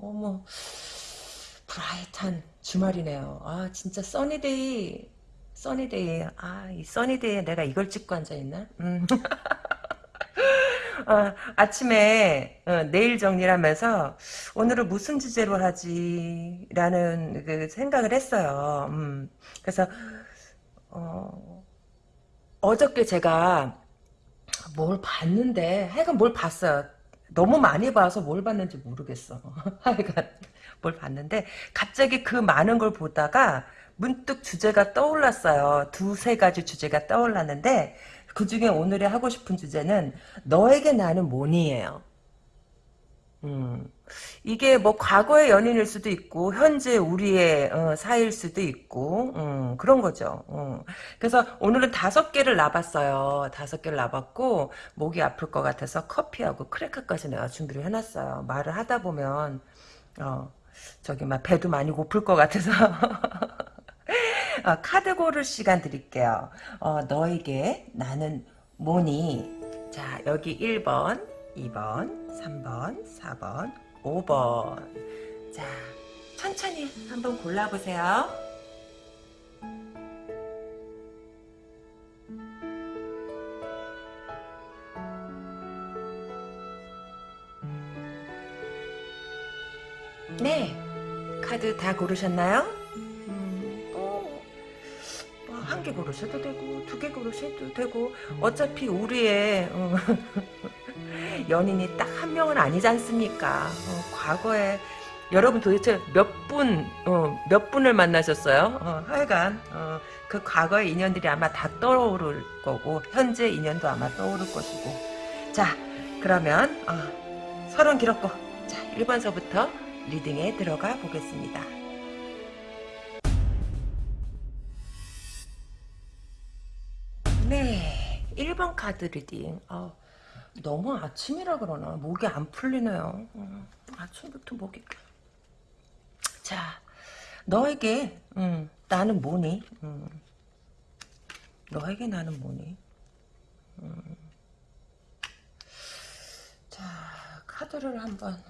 너무 브라이트한 주말이네요. 아 진짜 써니데이 써니데이 아이 써니데이에 내가 이걸 찍고 앉아있나? 음. 어, 아침에 어, 내일 정리를 하면서 오늘은 무슨 주제로 하지? 라는 그 생각을 했어요. 음, 그래서 어, 어저께 제가 뭘 봤는데 하여간 뭘 봤어요. 너무 많이 봐서 뭘 봤는지 모르겠어. 하여간 뭘 봤는데 갑자기 그 많은 걸 보다가 문득 주제가 떠올랐어요. 두세 가지 주제가 떠올랐는데 그 중에 오늘의 하고 싶은 주제는 너에게 나는 뭐니예요. 음, 이게 뭐 과거의 연인일 수도 있고 현재 우리의 어, 사이일 수도 있고 음, 그런 거죠. 음. 그래서 오늘은 다섯 개를 놔봤어요. 다섯 개를 놔봤고 목이 아플 것 같아서 커피하고 크래커까지 내가 준비를 해놨어요. 말을 하다 보면 어, 저기 막 배도 많이 고플 것 같아서 어, 카드 고를 시간 드릴게요. 어, 너에게 나는 뭐니? 자, 여기 1번, 2번, 3번, 4번, 5번. 자, 천천히 한번 골라보세요. 네, 카드 다 고르셨나요? 한개 고르셔도 되고 두 개 고르셔도 되고 어차피 우리의 어, 연인이 딱 한 명은 아니지 않습니까? 어, 과거에 여러분 도대체 몇 분, 어, 몇 분을 만나셨어요? 어, 하여간 어, 그 과거의 인연들이 아마 다 떠오를 거고 현재 인연도 아마 떠오를 것이고 자 그러면 어, 서론 길었고 자 1번서부터 reading에 들어가 보겠습니다. 네, 1번 카드 reading. 어, 너무 아침이라 그러나 목이 안 풀리네요. 음, 아침부터 목이. 자, 너에게 음, 나는 뭐니? 음, 너에게 나는 뭐니? 음. 자, 카드를 한번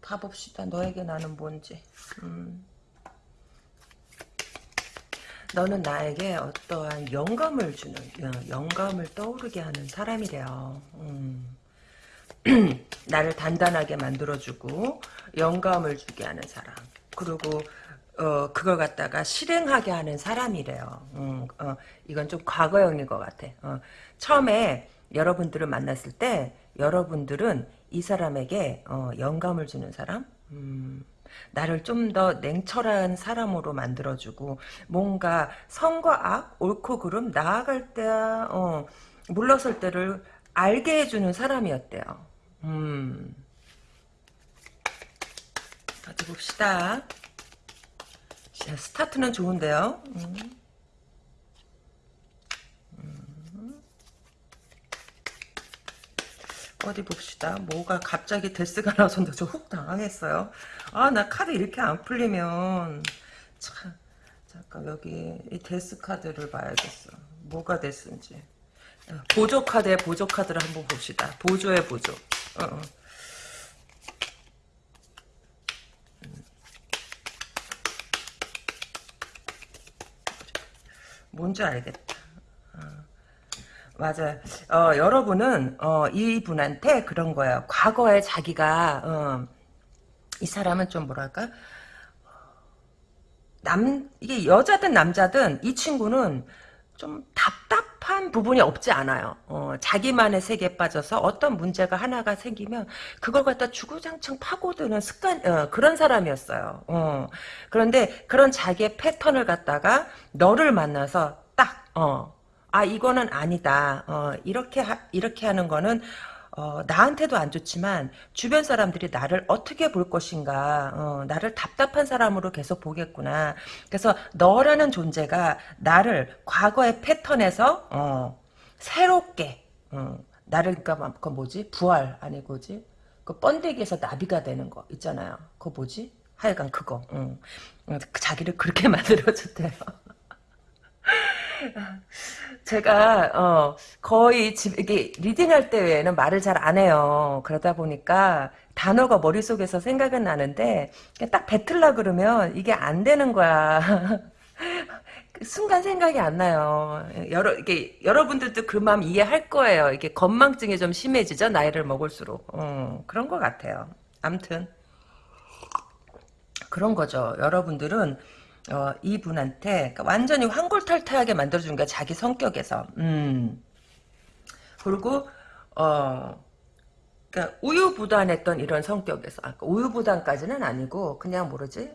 봐봅시다. 너에게 나는 뭔지. 음. 너는 나에게 어떠한 영감을 주는 어, 영감을 떠오르게 하는 사람이 래요. 음. 나를 단단하게 만들어주고 영감을 주게 하는 사람. 그리고 어, 그걸 갖다가 실행하게 하는 사람이래요. 음, 어, 이건 좀 과거형인 것 같아. 어, 처음에 여러분들을 만났을 때 여러분들은 이 사람에게 어, 영감을 주는 사람, 음, 나를 좀 더 냉철한 사람으로 만들어주고 뭔가 성과 악, 옳고 그름, 나아갈 때 어, 물러설 때를 알게 해주는 사람이었대요. 음. 어디 봅시다. 자, 스타트는 좋은데요. 음. 어디 봅시다. 뭐가 갑자기 death가 나와서 저 훅 당황했어요. 아, 나 카드 이렇게 안 풀리면 참 잠깐 여기 이 death 카드를 봐야겠어. 뭐가 death인지. 보조 카드에 보조 카드를 한번 봅시다. 보조의 보조. 어, 어. 뭔지 알겠다. 맞아요. 어, 여러분은 어, 이분한테 그런 거예요. 과거에 자기가 어, 이 사람은 좀 뭐랄까 남 이게 여자든 남자든 이 친구는 좀 답답한 부분이 없지 않아요. 어, 자기만의 세계에 빠져서 어떤 문제가 하나가 생기면 그걸 갖다 주구장창 파고드는 습관 어, 그런 사람이었어요. 어, 그런데 그런 자기의 패턴을 갖다가 너를 만나서 딱 어, 아 이거는 아니다. 어, 이렇게 하, 이렇게 하는 거는 어, 나한테도 안 좋지만 주변 사람들이 나를 어떻게 볼 것인가 어, 나를 답답한 사람으로 계속 보겠구나. 그래서 너라는 존재가 나를 과거의 패턴에서 어, 새롭게 어, 나를 그러니까 그 뭐지? 부활 아니고지? 그 번데기에서 나비가 되는 거 있잖아요. 그거 뭐지? 하여간 그거. 응. 어, 자기를 그렇게 만들어줬대요 제가 어 거의 집 이게 리딩할 때 외에는 말을 잘 안 해요. 그러다 보니까 단어가 머릿속에서 생각은 나는데 딱 뱉으려 그러면 이게 안 되는 거야. 순간 생각이 안 나요. 여러 이게 여러분들도 그 마음 이해할 거예요. 이게 건망증이 좀 심해지죠. 나이를 먹을수록. 어, 그런 것 같아요. 암튼 그런 거죠. 여러분들은 어, 이분한테 그러니까 완전히 황골탈퇴하게 만들어준 거야. 자기 성격에서. 음. 그리고 어 그러니까 우유부단했던 이런 성격에서 아까 우유부단까지는 아니고 그냥 모르지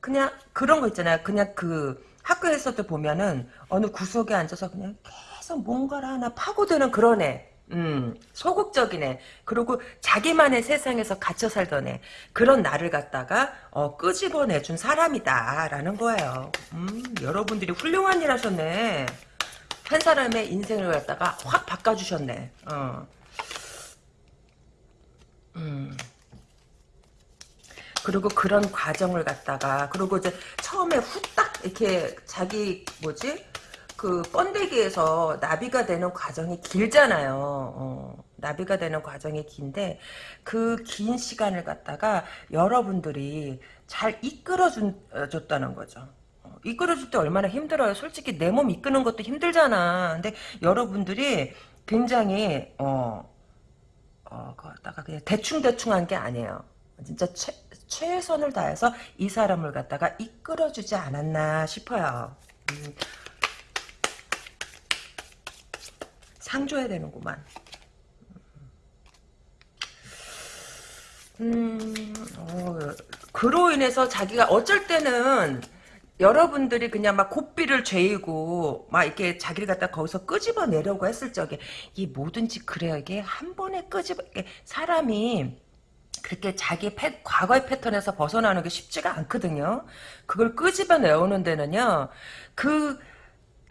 그냥 그런 거 있잖아요. 그냥 그 학교에서도 보면은 어느 구석에 앉아서 그냥 계속 뭔가를 하나 파고드는 그런 애. 음, 소극적인 애. 그리고 자기만의 세상에서 갇혀 살던 애. 그런 나를 갖다가, 어, 끄집어내준 사람이다 라는 거예요. 음, 여러분들이 훌륭한 일 하셨네. 한 사람의 인생을 갖다가 확 바꿔주셨네. 어. 음. 그리고 그런 과정을 갖다가 그리고 이제 처음에 후딱 이렇게 자기 뭐지 그 번데기에서 나비가 되는 과정이 길잖아요. 어, 나비가 되는 과정이 긴데 그 긴 시간을 갖다가 여러분들이 잘 이끌어줬다는 거죠. 어, 이끌어줄 때 얼마나 힘들어요. 솔직히 내 몸 이끄는 것도 힘들잖아. 근데 여러분들이 굉장히 어, 어, 그다가 그냥 대충대충 한 게 아니에요. 진짜 최, 최선을 다해서 이 사람을 갖다가 이끌어주지 않았나 싶어요. 음, 상 줘야 되는구만. 음, 어, 그로 인해서 자기가 어쩔 때는 여러분들이 그냥 막 고삐를 죄이고 막 이렇게 자기를 갖다 거기서 끄집어 내려고 했을 적에 이 뭐든지 그래요. 이게 한 번에 끄집어 사람이 그렇게 자기 패, 과거의 패턴에서 벗어나는 게 쉽지가 않거든요. 그걸 끄집어 내오는 데는요. 그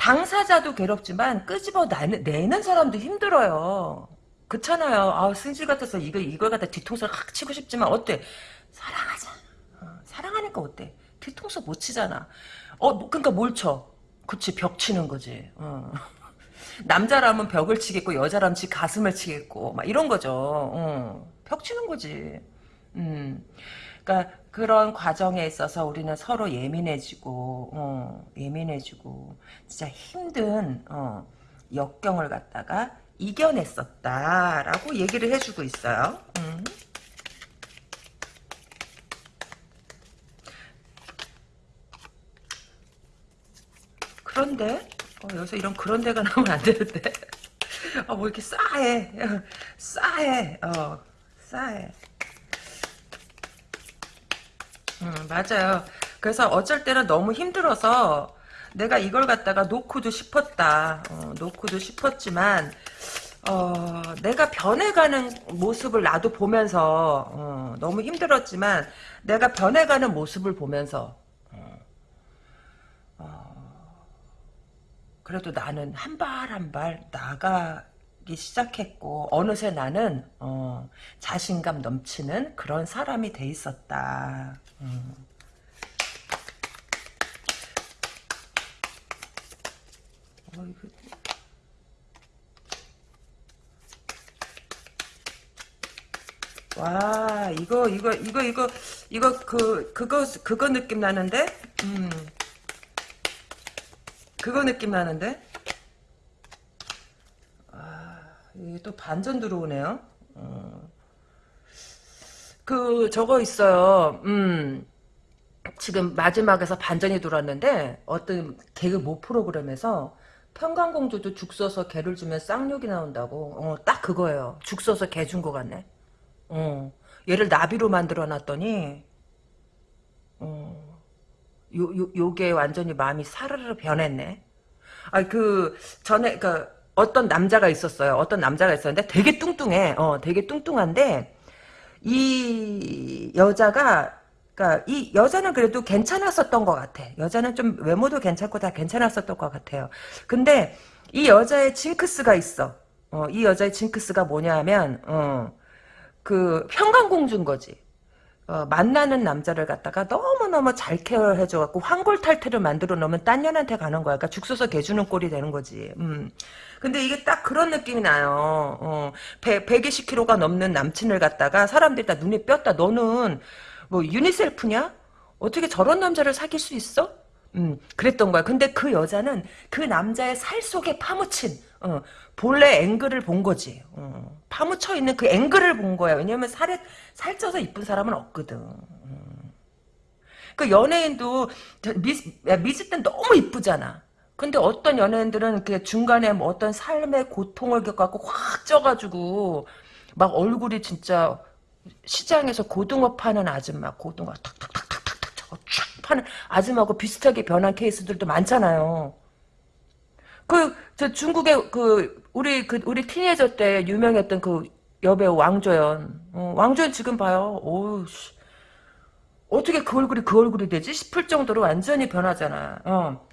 당사자도 괴롭지만 끄집어 내는 사람도 힘들어요. 그렇잖아요. 아, 승질 같아서 이거 이걸 갖다 뒤통수를 확 치고 싶지만 어때? 사랑하잖아. 어, 사랑하니까 어때? 뒤통수 못 치잖아. 어, 뭐, 그러니까 뭘 쳐? 그치, 벽 치는 거지. 어. 남자라면 벽을 치겠고 여자라면 지 가슴을 치겠고 막 이런 거죠. 어. 벽 치는 거지. 음. 그러니까 그런 과정에 있어서 우리는 서로 예민해지고 어, 예민해지고 진짜 힘든 어, 역경을 갖다가 이겨냈었다라고 얘기를 해주고 있어요. 음. 그런데 어, 여기서 이런 그런데가 나오면 안 되는데 어, 뭐 이렇게 싸해 싸해 어, 싸해 음, 맞아요 그래서 어쩔 때는 너무 힘들어서 내가 이걸 갖다가 놓고도 싶었다 어, 놓고도 싶었지만 어, 내가 변해가는 모습을 나도 보면서 어, 너무 힘들었지만 내가 변해가는 모습을 보면서 그래도 나는 한 발 한 발 나가기 시작했고 어느새 나는 어, 자신감 넘치는 그런 사람이 돼 있었다. 음. 어, 이거. 와 이거 이거 이거 이거 이거 그 그거 그거 느낌 나는데 음. 그거 느낌 나는데? 아, 이게 또 반전 들어오네요. 어. 그, 저거 있어요. 음, 지금 마지막에서 반전이 돌았는데, 어떤 개그 모 프로그램에서 평강공주도 죽 써서 개를 주면 쌍욕이 나온다고. 어, 딱 그거예요. 죽 써서 개준거 같네. 어, 얘를 나비로 만들어 놨더니, 어, 요, 요, 요게 완전히 마음이 사르르 변했네. 아, 그, 전에, 그, 어떤 남자가 있었어요. 어떤 남자가 있었는데 되게 뚱뚱해. 어, 되게 뚱뚱한데, 이 여자가, 그니까, 이 여자는 그래도 괜찮았었던 것 같아. 여자는 좀 외모도 괜찮고 다 괜찮았었던 것 같아요. 근데, 이 여자의 징크스가 있어. 어, 이 여자의 징크스가 뭐냐면, 어, 그, 평강공주인 거지. 어, 만나는 남자를 갖다가 너무너무 잘 케어해줘갖고 황골탈퇴를 만들어 놓으면 딴 년한테 가는 거야. 그러니까 죽 서서 개주는 꼴이 되는 거지. 음. 근데 이게 딱 그런 느낌이 나요. 어, 100, 120kg가 넘는 남친을 갖다가 사람들이 다 눈에 뼈다. 너는 뭐 유니셀프냐? 어떻게 저런 남자를 사귈 수 있어? 음, 그랬던 거야. 근데 그 여자는 그 남자의 살 속에 파묻힌, 어, 본래 앵글을 본 거지. 어, 파묻혀 있는 그 앵글을 본 거야. 왜냐면 살에, 살쪄서 이쁜 사람은 없거든. 음. 그 연예인도, 미스, 땐 너무 이쁘잖아. 근데 어떤 연예인들은 그 중간에 뭐 어떤 삶의 고통을 겪어갖고 확 쪄가지고, 막 얼굴이 진짜 시장에서 고등어 파는 아줌마, 고등어 탁탁탁탁탁탁 저거 쫙 파는 아줌마하고 비슷하게 변한 케이스들도 많잖아요. 그, 저 중국의 그, 우리, 그, 우리 티네이저 때 유명했던 그 여배우 왕조연. 어, 왕조연 지금 봐요. 오우, 씨. 어떻게 그 얼굴이 그 얼굴이 되지? 싶을 정도로 완전히 변하잖아. 어.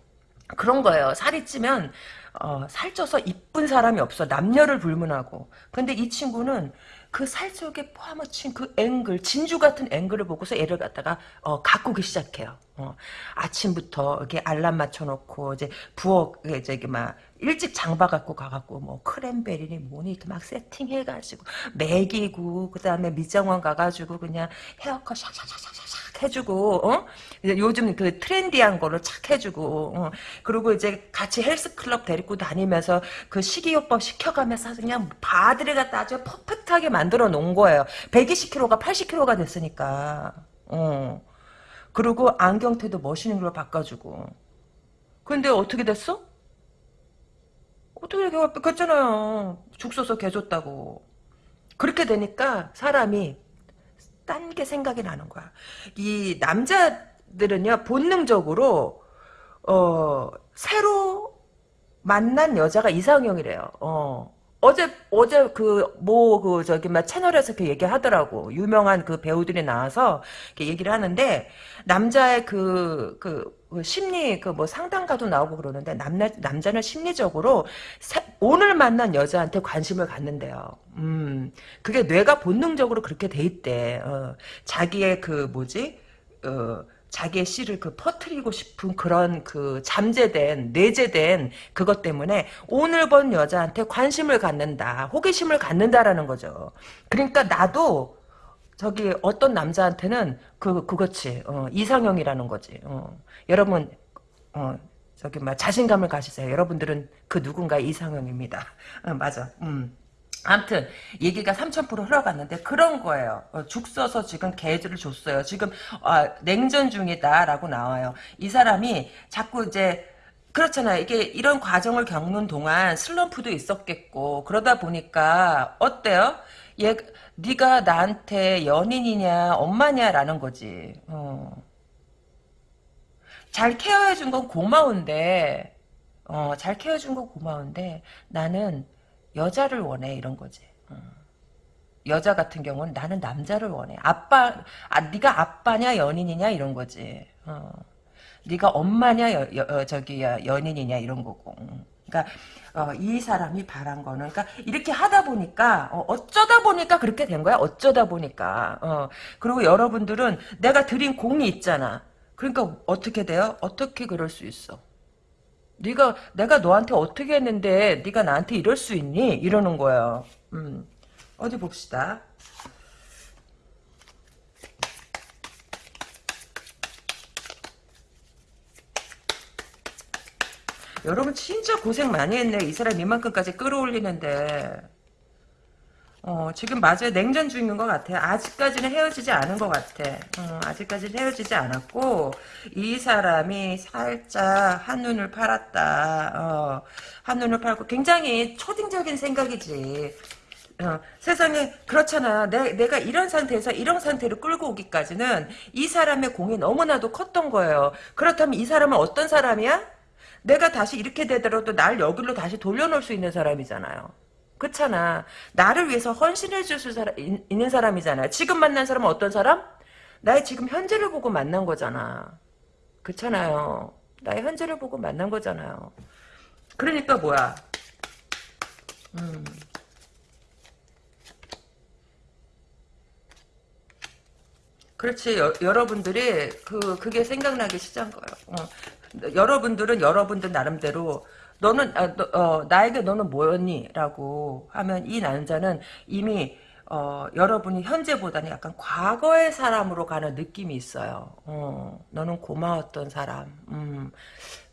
그런 거예요. 살이 찌면, 어, 살쪄서 이쁜 사람이 없어. 남녀를 불문하고. 근데 이 친구는 그살 속에 파묻힌 그 앵글, 진주 같은 앵글을 보고서 얘를 갖다가, 어, 가꾸기 시작해요. 어, 아침부터 이렇게 알람 맞춰놓고, 이제 부엌, 저기, 막, 일찍 장봐 갖고 가갖고, 뭐, 크랜베리니 뭐니, 이렇게 막 세팅해가지고, 먹이고, 그 다음에 미장원 가가지고, 그냥 헤어컷 샥샥샥샥샥 해주고, 어? 요즘 그 트렌디한 거를 착 해주고, 어? 그리고 이제 같이 헬스클럽 데리고 다니면서 그 식이요법 시켜가면서 그냥 바들이 갖다 아주 퍼펙트하게 만들어 놓은 거예요. 120kg가 80kg가 됐으니까. 어. 그리고 안경테도 멋있는 걸로 바꿔주고. 근데 어떻게 됐어? 어떻게 이렇게 바뀌었잖아요. 죽 써서 개 줬다고. 그렇게 되니까 사람이 딴 게 생각이 나는 거야. 이 남자들은요 본능적으로 어 새로 만난 여자가 이상형이래요. 어. 어제 어제 그 뭐 그 저기 막 채널에서 그 얘기하더라고 유명한 그 배우들이 나와서 이렇게 얘기를 하는데 남자의 그, 그, 그 심리 그 뭐 상담가도 나오고 그러는데 남자 남자는 심리적으로 새, 오늘 만난 여자한테 관심을 갖는데요. 음 그게 뇌가 본능적으로 그렇게 돼 있대. 어, 자기의 그 뭐지 어. 자기의 씨를 그 퍼트리고 싶은 그런 그 잠재된 내재된 그것 때문에 오늘 본 여자한테 관심을 갖는다 호기심을 갖는다라는 거죠. 그러니까 나도 저기 어떤 남자한테는 그 그거지. 어, 이상형이라는 거지. 어. 여러분 어, 저기 막 자신감을 가지세요. 여러분들은 그 누군가 이상형입니다. 어, 맞아. 음. 아무튼 얘기가 3000% 흘러갔는데 그런 거예요. 어, 죽 써서 지금 개를 줬어요. 지금 아, 냉전 중이다라고 나와요. 이 사람이 자꾸 이제 그렇잖아요. 이게 이런 과정을 겪는 동안 슬럼프도 있었겠고 그러다 보니까 어때요? 얘 네가 나한테 연인이냐 엄마냐라는 거지. 어. 잘 케어해준 건 고마운데 어, 잘 케어준 건 고마운데 나는 여자를 원해 이런 거지. 어. 여자 같은 경우는 나는 남자를 원해. 아빠, 아 네가 아빠냐 연인이냐 이런 거지. 어. 네가 엄마냐 여, 여, 어, 저기 연인이냐 이런 거고. 그러니까 어, 이 사람이 바란 거는 그러니까 이렇게 하다 보니까 어, 쩌다 보니까 그렇게 된 거야. 어쩌다 보니까. 어. 그리고 여러분들은 내가 드린 공이 있잖아. 그러니까 어떻게 돼요? 어떻게 그럴 수 있어? 네가 내가 너한테 어떻게 했는데 네가 나한테 이럴 수 있니? 이러는 거예요. 음. 어디 봅시다. 여러분 진짜 고생 많이 했네. 이 사람 이만큼까지 끌어올리는데. 어, 지금 맞아요. 냉전 중인 것 같아요. 아직까지는 헤어지지 않은 것 같아. 어, 아직까지는 헤어지지 않았고, 이 사람이 살짝 한눈을 팔았다. 어, 한눈을 팔고, 굉장히 초딩적인 생각이지. 어, 세상에, 그렇잖아. 내, 내가 이런 상태에서 이런 상태로 끌고 오기까지는 이 사람의 공이 너무나도 컸던 거예요. 그렇다면 이 사람은 어떤 사람이야? 내가 다시 이렇게 되더라도 날 여기로 다시 돌려놓을 수 있는 사람이잖아요. 그렇잖아. 나를 위해서 헌신해 줄 수 있는 사람이잖아. 지금 만난 사람은 어떤 사람? 나의 지금 현재를 보고 만난 거잖아. 그렇잖아요. 나의 현재를 보고 만난 거잖아요. 그러니까 뭐야. 음. 그렇지. 여, 여러분들이 그 그게 생각나기 시작한 거예요. 어. 여러분들은 여러분들 나름대로 너는 아, 너, 어, 나에게 너는 뭐였니?라고 하면 이 남자는 이미 어, 여러분이 현재보다는 약간 과거의 사람으로 가는 느낌이 있어요. 어, 너는 고마웠던 사람, 음,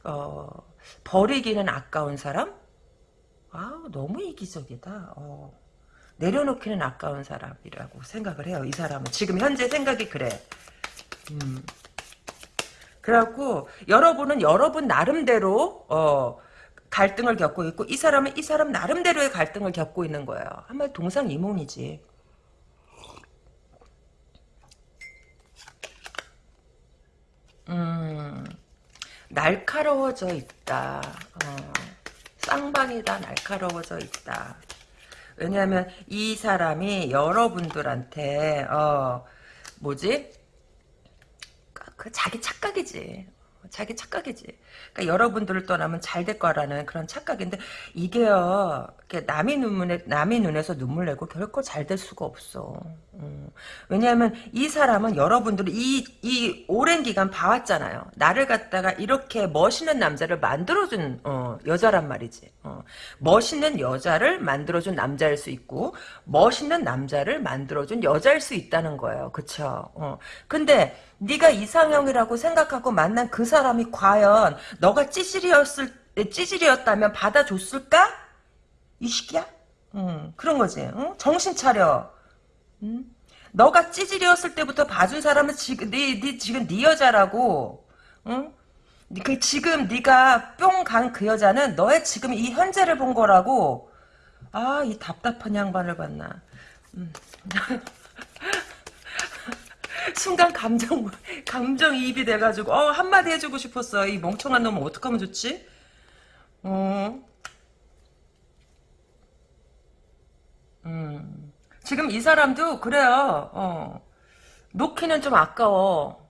어, 버리기는 아까운 사람? 아, 너무 이기적이다. 어. 내려놓기는 아까운 사람이라고 생각을 해요. 이 사람은 지금 현재 생각이 그래. 음. 그래갖고 여러분은 여러분 나름대로 어, 갈등을 겪고 있고 이 사람은 이 사람 나름대로의 갈등을 겪고 있는 거예요. 한마디 동상이몽이지. 음, 날카로워져 있다. 어, 쌍방이다. 날카로워져 있다. 왜냐하면 이 사람이 여러분들한테 어 뭐지? 그 자기 착각이지. 자기 착각이지. 그러니까 여러분들을 떠나면 잘 될 거라는 그런 착각인데 이게요. 남의 눈에 남의 눈에서 눈물 내고 결코 잘 될 수가 없어. 음. 왜냐하면 이 사람은 여러분들이 이, 이 오랜 기간 봐왔잖아요. 나를 갖다가 이렇게 멋있는 남자를 만들어준 어, 여자란 말이지. 어. 멋있는 여자를 만들어준 남자일 수 있고 멋있는 남자를 만들어준 여자일 수 있다는 거예요. 그쵸? 어. 근데 네가 이상형이라고 생각하고 만난 그 사람이 과연 너가 찌질이었을 찌질이었다면 받아줬을까? 이 시기야? 음, 그런 거지. 응? 정신 차려. 음? 너가 찌질이었을 때부터 봐준 사람은 지금 네, 네 지금 네 여자라고. 응? 그 지금 네가 뿅 간 그 여자는 너의 지금 이 현재를 본 거라고. 아, 이 답답한 양반을 봤나. 음. 순간 감정 감정이입이 돼가지고 어 한마디 해주고 싶었어 이 멍청한 놈은 어떡하면 좋지? 어. 음. 지금 이 사람도 그래요. 어. 놓기는 좀 아까워.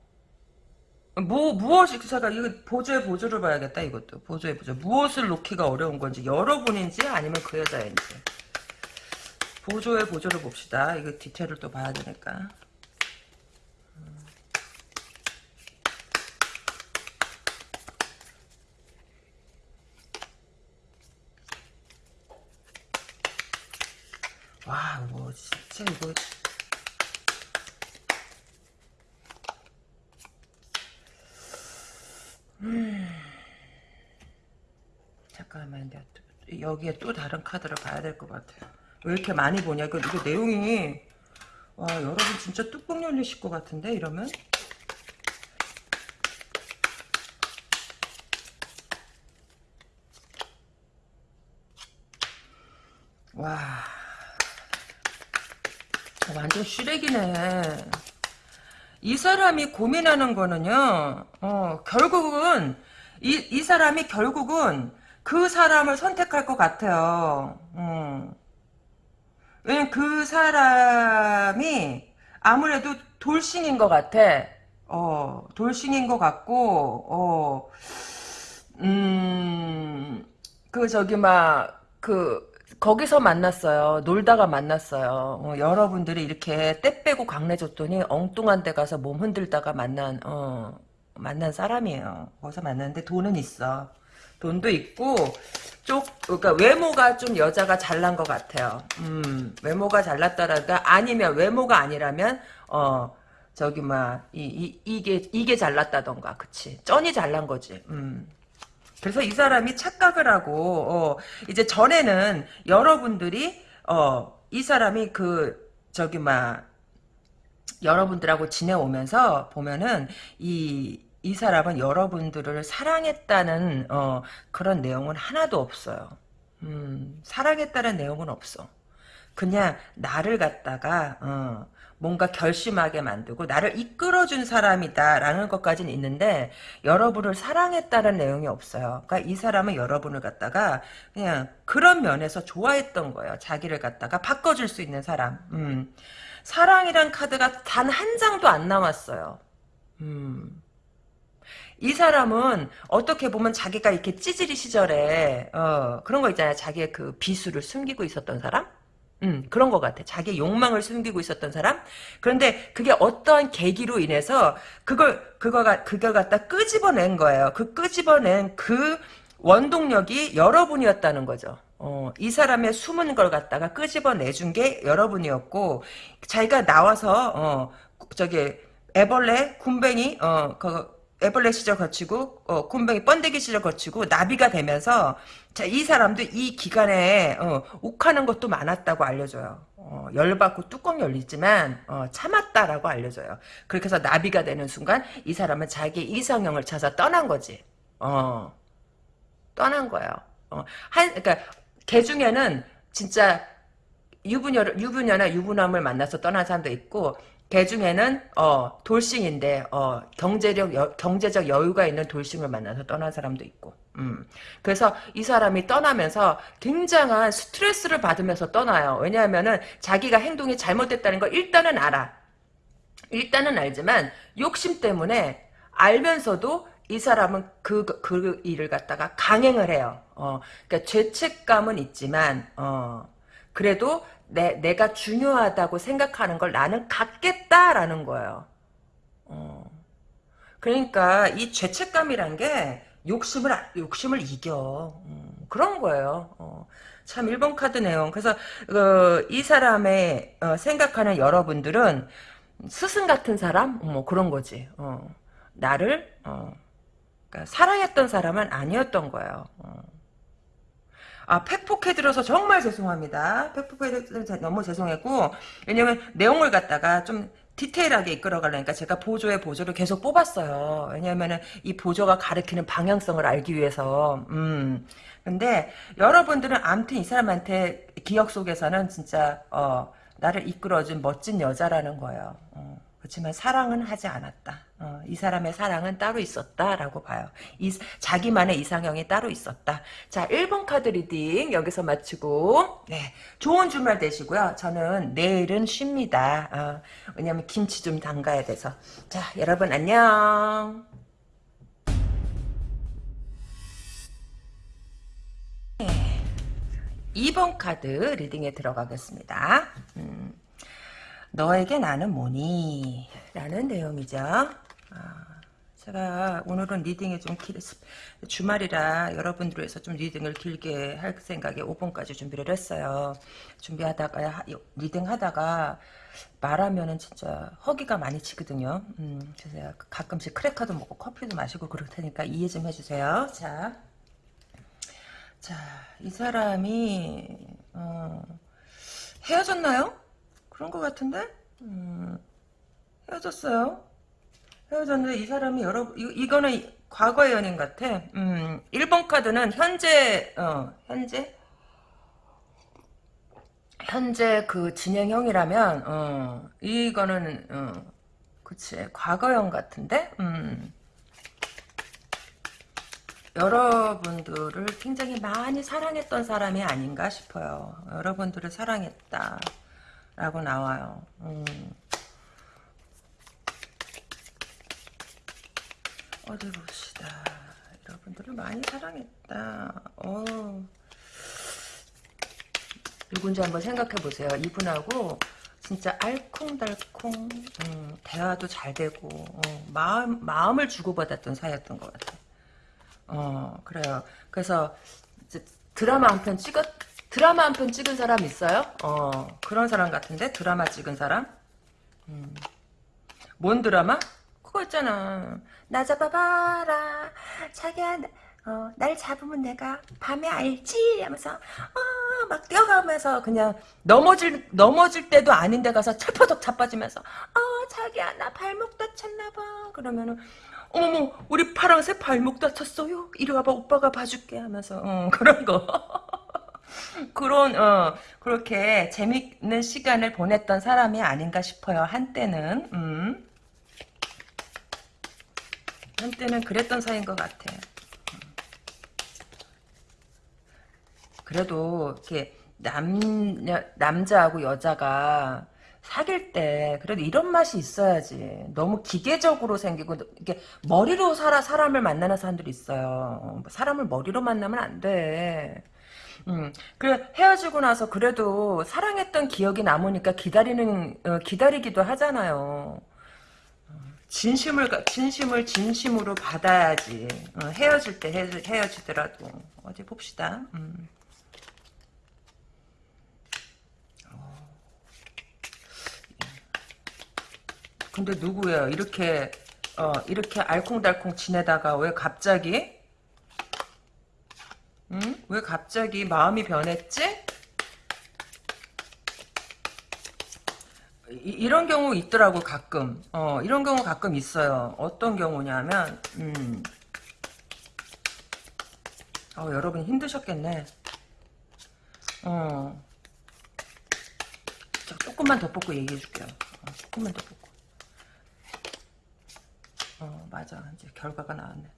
뭐 무엇이 잠깐 이거 보조의 보조를 봐야겠다 이것도 보조의 보조 무엇을 놓기가 어려운 건지 여러분인지 아니면 그 여자인지 보조의 보조를 봅시다 이거 디테일을 또 봐야 되니까 와, 뭐, 진짜 이거. 음. 잠깐만, 또, 여기에 또 다른 카드를 봐야 될 것 같아요. 왜 이렇게 많이 보냐? 이거, 이거 내용이, 와, 여러분 진짜 뚜껑 열리실 것 같은데, 이러면? 와. 완전 쓰레기네. 이 사람이 고민하는 거는요, 어, 결국은, 이, 이 사람이 결국은 그 사람을 선택할 것 같아요. 어. 왜냐면 그 사람이 아무래도 돌싱인 것 같아. 어, 돌싱인 것 같고, 어, 음, 그, 저기, 막, 그, 거기서 만났어요. 놀다가 만났어요. 어, 여러분들이 이렇게 때 빼고 강내줬더니 엉뚱한 데 가서 몸 흔들다가 만난 어, 만난 사람이에요. 거기서 만났는데 돈은 있어. 돈도 있고 쪽 그러니까 외모가 좀 여자가 잘난 것 같아요. 음, 외모가 잘났다라가 아니면 외모가 아니라면 어 저기 막이 이, 이 게 이게 잘났다던가 그치 쩐이 잘난 거지. 음. 그래서 이 사람이 착각을 하고 어, 이제 전에는 여러분들이 어, 이 사람이 그 저기 막 여러분들하고 지내오면서 보면은 이이 사람은 여러분들을 사랑했다는 어, 그런 내용은 하나도 없어요. 음, 사랑했다는 내용은 없어. 그냥 나를 갖다가 어, 뭔가 결심하게 만들고 나를 이끌어준 사람이다라는 것까지는 있는데 여러분을 사랑했다는 내용이 없어요. 그러니까 이 사람은 여러분을 갖다가 그냥 그런 면에서 좋아했던 거예요. 자기를 갖다가 바꿔줄 수 있는 사람. 음. 사랑이란 카드가 단 한 장도 안 나왔어요. 음. 이 사람은 어떻게 보면 자기가 이렇게 찌질이 시절에 어, 그런 거 있잖아요. 자기의 그 비수를 숨기고 있었던 사람? 음, 그런 것 같아. 자기 욕망을 숨기고 있었던 사람? 그런데 그게 어떠한 계기로 인해서 그걸, 그거가, 그걸 갖다 끄집어낸 거예요. 그 끄집어낸 그 원동력이 여러분이었다는 거죠. 어, 이 사람의 숨은 걸 갖다가 끄집어내준 게 여러분이었고, 자기가 나와서, 어, 저기, 애벌레, 굼벵이, 어, 그, 애벌레 시절 거치고 어, 곰뱅이 번데기 시절 거치고 나비가 되면서 자, 이 사람도 이 기간에 어, 욱하는 것도 많았다고 알려줘요. 어, 열받고 뚜껑 열리지만 어, 참았다라고 알려줘요. 그렇게 해서 나비가 되는 순간 이 사람은 자기 이상형을 찾아 떠난 거지. 어, 떠난 거예요. 어, 한 그러니까 개 중에는 진짜 유부녀 유부녀나 유부남을 만나서 떠난 사람도 있고 개 중에는 어 돌싱인데 어 경제력 여, 경제적 여유가 있는 돌싱을 만나서 떠난 사람도 있고 음. 그래서 이 사람이 떠나면서 굉장한 스트레스를 받으면서 떠나요. 왜냐하면은 자기가 행동이 잘못됐다는 걸 일단은 알아. 일단은 알지만 욕심 때문에 알면서도 이 사람은 그, 그 일을 갖다가 강행을 해요. 어, 그러니까 죄책감은 있지만, 어, 그래도 내, 내가 중요하다고 생각하는 걸 나는 갖겠다라는 거예요. 어. 그러니까 이 죄책감이란 게 욕심을 욕심을 이겨 음, 그런 거예요. 어. 참 1번 카드 내용. 그래서 어, 이 사람의 어, 생각하는 여러분들은 스승 같은 사람 뭐 그런 거지. 어. 나를 어. 그러니까 사랑했던 사람은 아니었던 거예요. 어. 아, 팩폭해드려서 정말 죄송합니다. 팩폭해드려서 너무 죄송했고, 왜냐면 내용을 갖다가 좀 디테일하게 이끌어가려니까 제가 보조의 보조를 계속 뽑았어요. 왜냐면은 이 보조가 가리키는 방향성을 알기 위해서, 음. 근데 여러분들은 암튼 이 사람한테 기억 속에서는 진짜, 어, 나를 이끌어준 멋진 여자라는 거예요. 어. 그렇지만 사랑은 하지 않았다. 어, 이 사람의 사랑은 따로 있었다라고 봐요. 이, 자기만의 이상형이 따로 있었다. 자, 1번 카드 reading 여기서 마치고 네, 좋은 주말 되시고요. 저는 내일은 쉽니다. 어, 왜냐면 김치 좀 담가야 돼서. 자, 여러분 안녕. 네, 2번 카드 reading에 들어가겠습니다. 음. 너에게 나는 뭐니? 라는 내용이죠. 아, 제가 오늘은 reading이 좀 길, 주말이라 여러분들 위해서 좀 reading을 길게 할 생각에 5번까지 준비를 했어요. 준비하다가, reading 하다가 말하면은 진짜 허기가 많이 지거든요. 음, 그래서 가끔씩 크래커도 먹고 커피도 마시고 그럴 테니까 이해 좀 해주세요. 자. 자, 이 사람이, 어, 헤어졌나요? 그런 것 같은데? 음, 헤어졌어요. 헤어졌는데 이 사람이 여러 이, 이거는 과거의 연인 같아. 음, 1번 카드는 현재 어, 현재 현재 그 진행형이라면 어, 이거는 어, 그치 과거형 같은데 음. 여러분들을 굉장히 많이 사랑했던 사람이 아닌가 싶어요. 여러분들을 사랑했다. 라고 나와요. 음. 어디 봅시다. 여러분들을 많이 사랑했다. 어. 누군지 한번 생각해 보세요. 이분하고 진짜 알콩달콩 음, 대화도 잘 되고 어, 마음 마음을 주고받았던 사이였던 것 같아. 어 그래요. 그래서 드라마 한 편 찍었 드라마 한 편 찍은 사람 있어요? 어 그런 사람 같은데 드라마 찍은 사람? 음. 뭔 드라마? 그거 있잖아 나 잡아봐라. 자기야 어, 날 잡으면 내가 밤에 알지? 하면서 어, 막 뛰어가면서 그냥 넘어질 넘어질 때도 아닌데 가서 철퍼덕 자빠지면서 어 자기야 나 발목 다쳤나 봐. 그러면은 어머머 우리 파랑새 발목 다쳤어요? 이리 와봐 오빠가 봐줄게 하면서 어, 그런 거. 그런 어 그렇게 재밌는 시간을 보냈던 사람이 아닌가 싶어요. 한때는. 음. 한때는 그랬던 사이인 것 같아. 그래도 이렇게 남 남자하고 여자가 사귈 때 그래도 이런 맛이 있어야지. 너무 기계적으로 생기고 이게 머리로 살아 사람을 만나는 사람들이 있어요. 사람을 머리로 만나면 안 돼. 음, 그래 헤어지고 나서 그래도 사랑했던 기억이 남으니까 기다리는 어, 기다리기도 하잖아요. 진심을 가- 진심을 진심으로 받아야지. 어, 헤어질 때 헤, 헤어지더라도 어디 봅시다. 음. 어. 근데 누구예요? 이렇게 어, 이렇게 알콩달콩 지내다가 왜 갑자기 응? 왜 갑자기 마음이 변했지? 이, 런 경우 있더라고 가끔. 어 이런 경우 가끔 있어요. 어떤 경우냐면 음. 어 여러분 힘드셨겠네. 어. 자, 조금만 더 뽑고 얘기해 줄게요. 어, 조금만 더 뽑고. 어 맞아 이제 결과가 나왔네.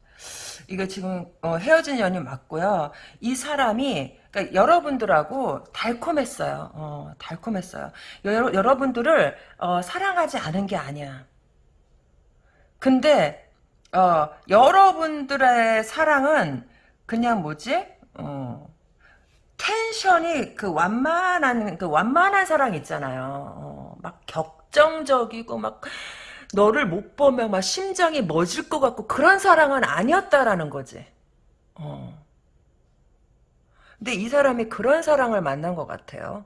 이거 지금 어, 헤어진 연이 맞고요. 이 사람이 그러니까 여러분들하고 달콤했어요. 어, 달콤했어요. 여, 여러분들을 어, 사랑하지 않은 게 아니야. 근데 어, 여러분들의 사랑은 그냥 뭐지? 어, 텐션이 그 완만한 그 완만한 사랑 있잖아요. 어, 막 격정적이고 막 너를 못 보면 막 심장이 멎을 것 같고 그런 사랑은 아니었다라는 거지. 어. 근데 이 사람이 그런 사랑을 만난 것 같아요.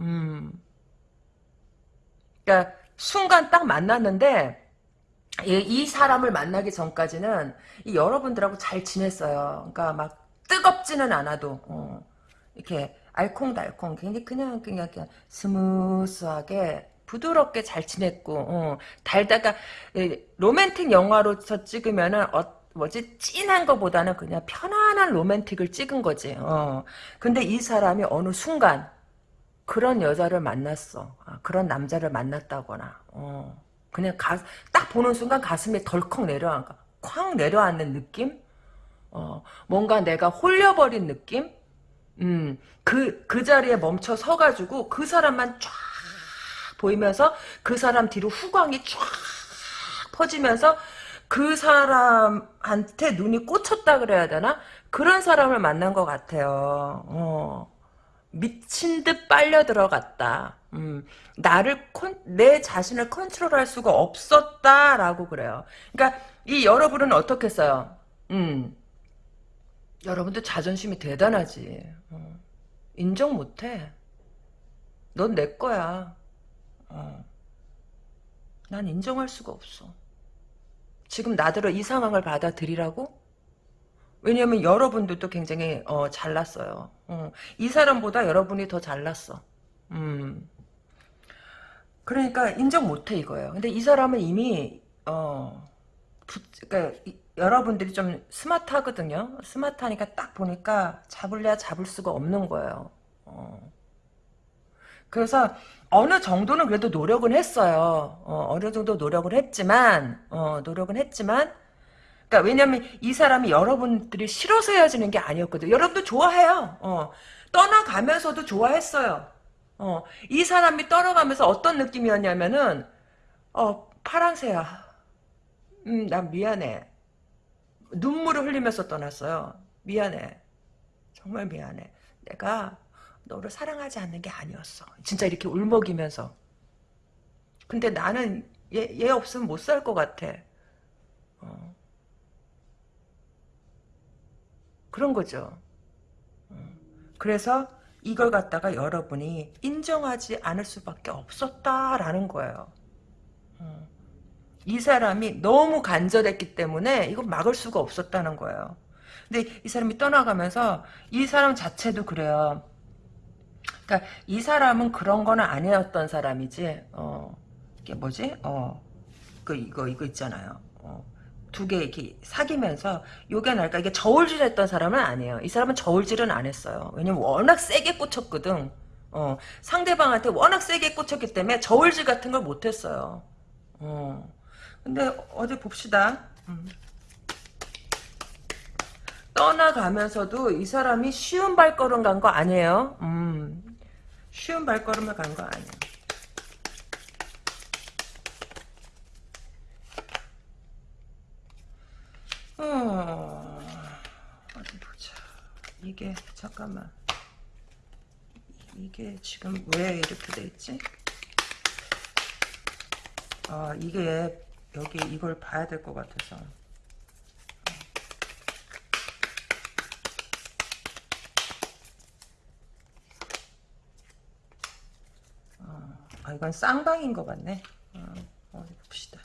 음. 그러니까 순간 딱 만났는데 이, 이 사람을 만나기 전까지는 이 여러분들하고 잘 지냈어요. 그러니까 막 뜨겁지는 않아도 어. 이렇게 알콩달콩 굉장히 그냥 그냥 그냥 스무스하게 부드럽게 잘 지냈고 어, 달다가 로맨틱 영화로서 찍으면은 어, 뭐지 찐한 거보다는 그냥 편안한 로맨틱을 찍은 거지. 어. 근데 이 사람이 어느 순간 그런 여자를 만났어. 아, 그런 남자를 만났다거나. 어. 그냥 가, 딱 보는 순간 가슴에 덜컥 내려앉아. 쾅 내려앉는 느낌? 어, 뭔가 내가 홀려버린 느낌? 음, 그, 그 자리에 멈춰 서가지고 그 사람만 쫙 보이면서 그 사람 뒤로 후광이 쫙 퍼지면서 그 사람한테 눈이 꽂혔다 그래야 되나? 그런 사람을 만난 것 같아요. 어. 미친 듯 빨려 들어갔다. 음, 나를 컨, 내 자신을 컨트롤할 수가 없었다라고 그래요. 그러니까 이 여러분은 어떻게 써요? 음, 여러분들 자존심이 대단하지. 어. 인정 못해. 넌 내 거야. 어. 난 인정할 수가 없어. 지금 나더러 이 상황을 받아들이라고? 왜냐면 여러분들도 굉장히 어, 잘났어요. 어. 이 사람보다 여러분이 더 잘났어. 음. 그러니까 인정 못해 이거예요. 근데 이 사람은 이미 어, 부, 그러니까 이, 여러분들이 좀 스마트하거든요. 스마트하니까 딱 보니까 잡을래야 잡을 수가 없는 거예요. 어. 그래서 어느 정도는 그래도 노력은 했어요. 어, 느 정도 노력을 했지만, 어, 노력은 했지만, 그러니까 왜냐면 이 사람이 여러분들이 싫어서 헤어지는 게 아니었거든요. 여러분도 좋아해요. 어, 떠나가면서도 좋아했어요. 어, 이 사람이 떠나가면서 어떤 느낌이었냐면은, 어, 파랑새야. 음, 난 미안해. 눈물을 흘리면서 떠났어요. 미안해. 정말 미안해. 내가 너를 사랑하지 않는 게 아니었어. 진짜 이렇게 울먹이면서. 근데 나는 얘, 얘 없으면 못 살 것 같아. 어. 그런 거죠. 어. 그래서 이걸 갖다가 여러분이 인정하지 않을 수밖에 없었다라는 거예요. 어. 이 사람이 너무 간절했기 때문에 이거 막을 수가 없었다는 거예요. 근데 이 사람이 떠나가면서 이 사람 자체도 그래요. 그러니까 이 사람은 그런 거는 아니었던 사람이지. 어, 이게 뭐지? 어, 그 이거 이거 있잖아요. 어, 두개 이렇게 사귀면서 요게 날까 이게 저울질했던 사람은 아니에요. 이 사람은 저울질은 안 했어요. 왜냐면 워낙 세게 꽂혔거든. 어, 상대방한테 워낙 세게 꽂혔기 때문에 저울질 같은 걸 못했어요. 어, 근데 어디 봅시다. 음. 떠나가면서도 이 사람이 쉬운 발걸음 간 거 아니에요. 음, 쉬운 발걸음을 간 거 아니야. 어, 어디 보자. 이, 이게 잠깐만 이게 지금 왜 이렇게 돼 있지? 아 이게 여기 이걸 봐야 될 것 같아서 이건 쌍방인 것 같네 어, 어디 봅시다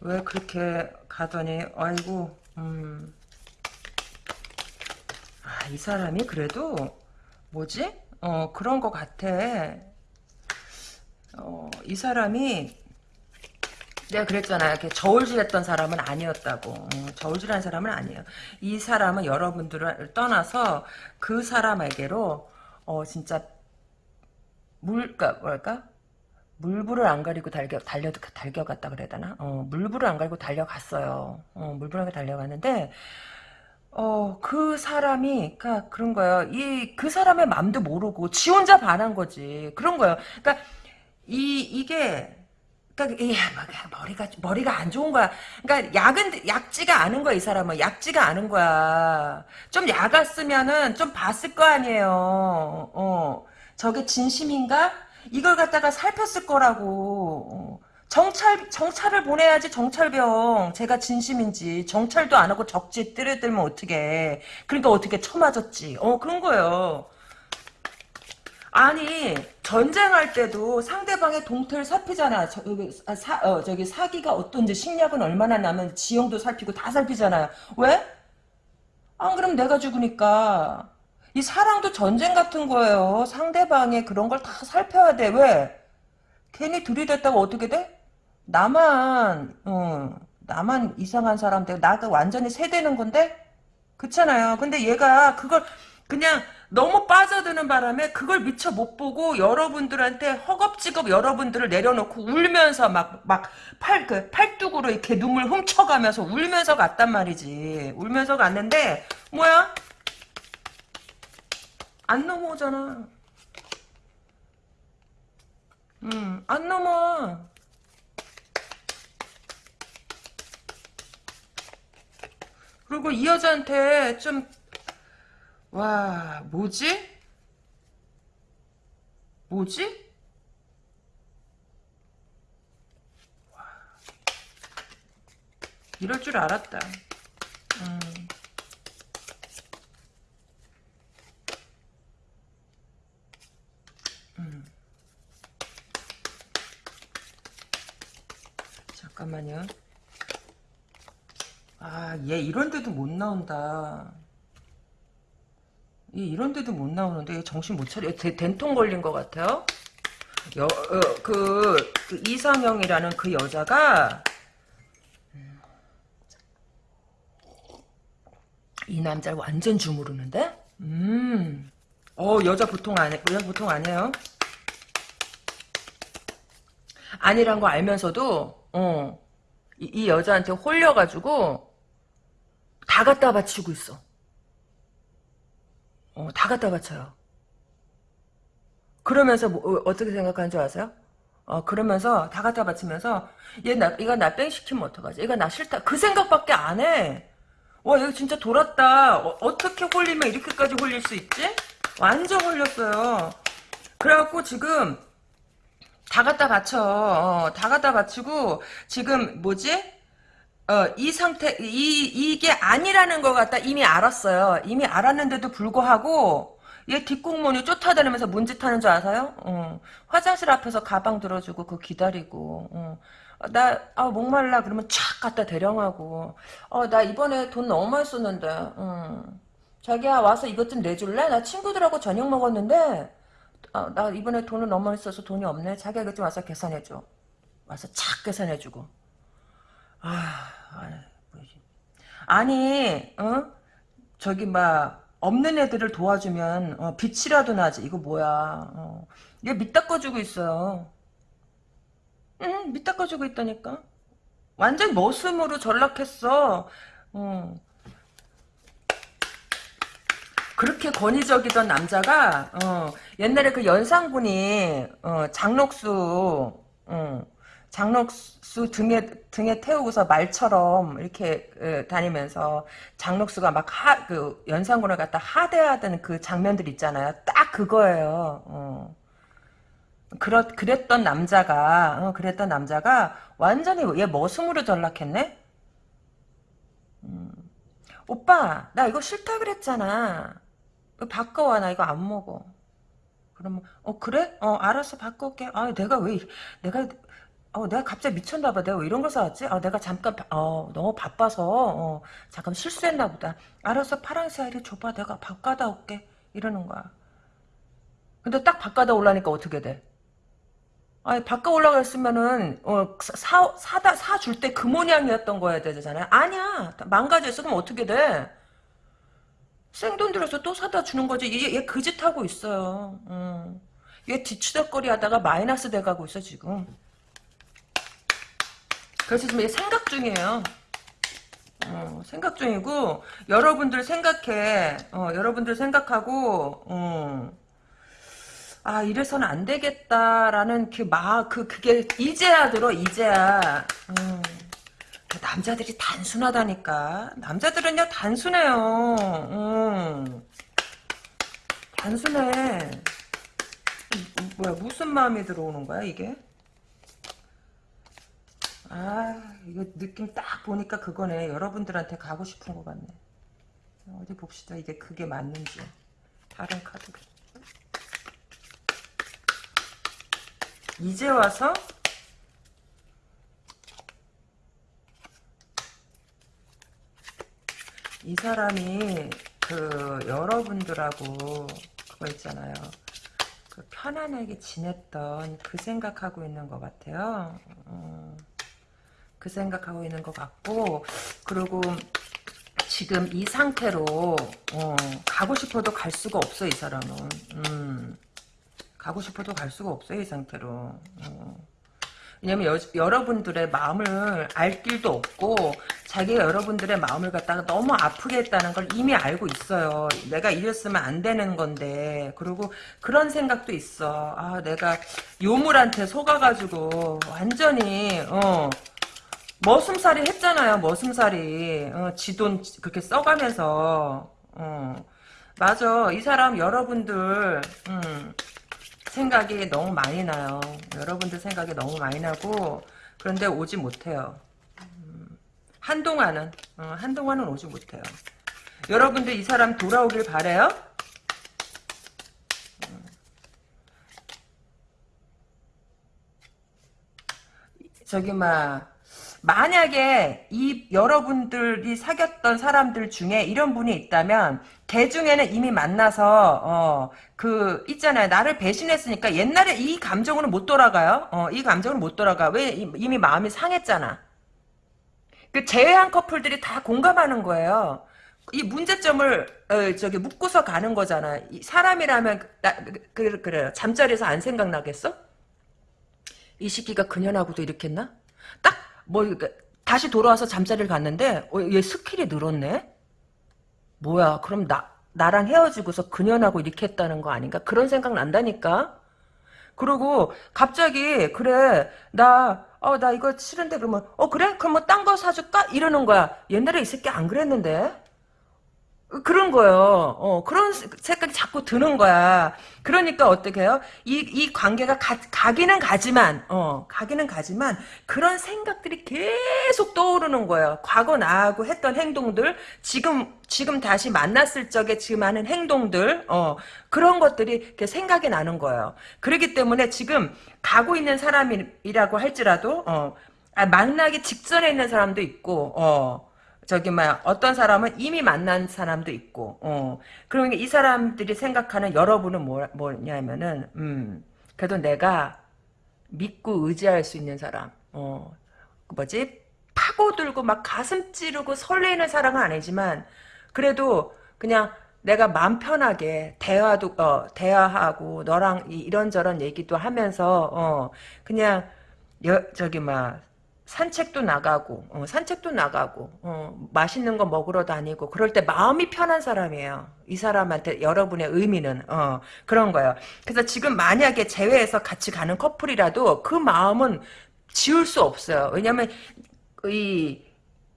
왜 그렇게 가더니 아이고 음. 아, 이 사람이 그래도 뭐지? 어 그런 것 같아. 어, 이 사람이 내가 그랬잖아. 이렇게 저울질했던 사람은 아니었다고. 어, 저울질한 사람은 아니에요. 이 사람은 여러분들을 떠나서 그 사람에게로 어 진짜 물, 그니까 뭐랄까? 물불을 안 가리고 달려, 달려, 달려갔다 그래야 되나? 어, 물불을 안 가리고 달려갔어요. 어, 물불을 안 달려갔는데, 어, 그 사람이, 그니까 그런 거예요. 이, 그 사람의 맘도 모르고, 지 혼자 반한 거지. 그런 거예요. 그니까, 이, 이게, 그러니까 이 머리가 머리가 안 좋은 거야. 그러니까 약은 약지가 않은 거야 이 사람은 약지가 않은 거야. 좀 약았으면은 좀 봤을 거 아니에요. 어 저게 진심인가? 이걸 갖다가 살폈을 거라고. 어. 정찰 정찰을 보내야지 정찰병. 제가 진심인지 정찰도 안 하고 적지 때려들면 어떻게? 그러니까 어떻게 쳐맞았지? 어 그런 거예요. 아니 전쟁할 때도 상대방의 동태를 살피잖아. 저, 아, 사, 어, 저기 사기가 어떤지 식량은 얼마나 나면 지형도 살피고 다 살피잖아요. 왜? 안 그럼 내가 죽으니까. 이 사랑도 전쟁 같은 거예요. 상대방의 그런 걸 다 살펴야 돼. 왜? 괜히 들이댔다가 어떻게 돼? 나만 어, 나만 이상한 사람 되고 나가 완전히 세대는 건데? 그렇잖아요. 근데 얘가 그걸 그냥 너무 빠져드는 바람에 그걸 미처 못 보고 여러분들한테 허겁지겁 여러분들을 내려놓고 울면서 막 막 팔 그 팔뚝으로 이렇게 눈물 훔쳐가면서 울면서 갔단 말이지. 울면서 갔는데 뭐야? 안 넘어오잖아. 음, 안 넘어. 그리고 이 여자한테 좀 와, 뭐지? 뭐지? 와, 이럴 줄 알았다. 음. 음. 잠깐만요. 아, 얘 이런데도 못 나온다. 이런 데도 못 나오는데 얘 정신 못 차려. 대, 된통 걸린 것 같아요. 여, 어, 그, 그 이상형이라는 그 여자가 이 남자를 완전 주무르는데? 음. 어, 여자 보통 아니, 여자 보통 아니에요. 아니란 거 알면서도, 어, 이, 이 여자한테 홀려가지고, 다 갖다 바치고 있어. 어, 다 갖다 바쳐요. 그러면서 뭐, 어, 떻게 생각하는 줄 아세요? 어, 그러면서 다 갖다 바치면서 얘 나, 이거 나 뺑 시키면 어떡하지? 얘가 나 싫다. 그 생각밖에 안 해. 와, 얘 진짜 돌았다. 어, 떻게 홀리면 이렇게까지 홀릴 수 있지? 완전 홀렸어요. 그래갖고 지금 다 갖다 바쳐. 어, 다 갖다 바치고 지금 뭐지? 어, 이 상태, 이, 이게 아니라는 것 같다 이미 알았어요. 이미 알았는데도 불구하고, 얘 뒷공문이 쫓아다니면서 문짓하는 줄 아세요? 어, 화장실 앞에서 가방 들어주고, 그 기다리고, 어. 나, 아, 목말라, 그러면 촥 갖다 대령하고, 어, 나 이번에 돈 너무 많이 썼는데, 어. 자기야, 와서 이것 좀 내줄래? 나 친구들하고 저녁 먹었는데, 어, 나 이번에 돈을 너무 많이 써서 돈이 없네. 자기야, 이것 좀 와서 계산해줘. 와서 착 계산해주고. 아, 아니, 어? 저기 막 없는 애들을 도와주면 어, 빛이라도 나지. 이거 뭐야? 어. 얘 밑닦아주고 있어요. 응, 밑닦아주고 있다니까. 완전 머슴으로 전락했어. 어. 그렇게 권위적이던 남자가 어, 옛날에 그 연상군이 어, 장록수 어, 장록수 등에 등에 태우고서 말처럼 이렇게 에, 다니면서 장록수가 막 하 그 연산군을 갖다 하대하던 그 장면들 있잖아요. 딱 그거예요. 어. 그렇 그랬던 남자가 어, 그랬던 남자가 완전히 얘 머슴으로 전락했네. 음. 오빠 나 이거 싫다 그랬잖아. 바꿔와 나 이거 안 먹어. 그러면 어 그래? 어 알았어 바꿔올게. 아 내가 왜 내가 어, 내가 갑자기 미쳤나 봐. 내가 왜 이런 거 사왔지? 아, 내가 잠깐, 바- 어, 너무 바빠서, 어, 잠깐 실수했나 보다. 알았어, 파랑새 이리 줘봐. 내가 바꿔다 올게. 이러는 거야. 근데 딱 바꿔다 올라니까 어떻게 돼? 아니, 바꿔 올라가 했으면은, 어, 사, 사다, 사줄 때 그 모양이었던 거야 되잖아요. 아니야. 망가졌어. 그럼 어떻게 돼? 생돈 들여서 또 사다 주는 거지. 얘, 얘 그 짓 하고 있어요. 음. 얘 뒤치덕거리 하다가 마이너스 돼가고 있어, 지금. 그래서 지금 얘 생각 중이에요. 어, 생각 중이고 여러분들 생각해. 어, 여러분들 생각하고 어, 아 이래서는 안 되겠다라는 그마그 그 게 이제야 들어 이제야. 음, 그 남자들이 단순하다니까. 남자들은요 단순해요. 음, 단순해. 음, 뭐야 무슨 마음이 들어오는 거야 이게? 아, 이거 느낌 딱 보니까 그거네. 여러분들한테 가고 싶은 것 같네. 어디 봅시다. 이게 그게 맞는지. 다른 카드. 이제 와서 이 사람이 그 여러분들하고 그거 있잖아요. 그 편안하게 지냈던 그 생각하고 있는 것 같아요. 어. 그 생각하고 있는 것 같고 그리고 지금 이 상태로 어, 가고 싶어도 갈 수가 없어 이 사람은 음, 가고 싶어도 갈 수가 없어 이 상태로 어. 왜냐면 여, 여러분들의 마음을 알 길도 없고 자기가 여러분들의 마음을 갖다가 너무 아프게 했다는 걸 이미 알고 있어요. 내가 이랬으면 안 되는 건데 그리고 그런 생각도 있어. 아 내가 요물한테 속아가지고 완전히 어 머슴살이 했잖아요. 머슴살이 어, 지돈 그렇게 써가면서 어, 맞아. 이 사람 여러분들 음, 생각이 너무 많이 나요. 여러분들 생각이 너무 많이 나고 그런데 오지 못해요. 음, 한동안은 어, 한동안은 오지 못해요. 여러분들 이 사람 돌아오길 바래요. 음. 저기 막 만약에 이 여러분들이 사귀었던 사람들 중에 이런 분이 있다면 걔 중에는 이미 만나서 어, 그 있잖아요. 나를 배신했으니까 옛날에 이 감정으로 못 돌아가요. 어, 이 감정으로 못 돌아가. 왜 이미 마음이 상했잖아. 그 재회한 커플들이 다 공감하는 거예요. 이 문제점을 어, 저기 묻고서 가는 거잖아 이 사람이라면 나, 그, 그래 잠자리에서 안 생각나겠어? 이 새끼가 그년하고도 이렇게 했나? 딱, 뭐, 그러니까 다시 돌아와서 잠자리를 갔는데, 어, 얘 skill이 늘었네? 뭐야, 그럼 나, 나랑 헤어지고서 그년하고 이렇게 했다는 거 아닌가? 그런 생각 난다니까? 그리고 갑자기, 그래, 나, 어, 나 이거 싫은데 그러면, 어, 그래? 그럼 뭐 딴 거 사줄까? 이러는 거야. 옛날에 이 새끼 안 그랬는데? 그런 거요. 어, 그런 생각이 자꾸 드는 거야. 그러니까 어떻게 해요? 이, 이 관계가 가, 가기는 가지만, 어, 가기는 가지만, 그런 생각들이 계속 떠오르는 거예요. 과거 나하고 했던 행동들, 지금, 지금 다시 만났을 적에 지금 하는 행동들, 어, 그런 것들이 이렇게 생각이 나는 거예요. 그렇기 때문에 지금 가고 있는 사람이라고 할지라도, 어, 아, 만나기 직전에 있는 사람도 있고, 어, 저기 막 어떤 사람은 이미 만난 사람도 있고 어. 그러니까 이 사람들이 생각하는 여러분은 뭐, 뭐냐면은 음 그래도 내가 믿고 의지할 수 있는 사람 어. 그 뭐지? 파고들고 막 가슴 찌르고 설레는 사랑은 아니지만 그래도 그냥 내가 마음 편하게 대화도 어 대화하고 너랑 이런저런 얘기도 하면서 어. 그냥 여, 저기 막 산책도 나가고 어, 산책도 나가고 어, 맛있는 거 먹으러 다니고 그럴 때 마음이 편한 사람이에요. 이 사람한테 여러분의 의미는 어, 그런 거예요. 그래서 지금 만약에 제외해서 같이 가는 커플이라도 그 마음은 지울 수 없어요. 왜냐면 이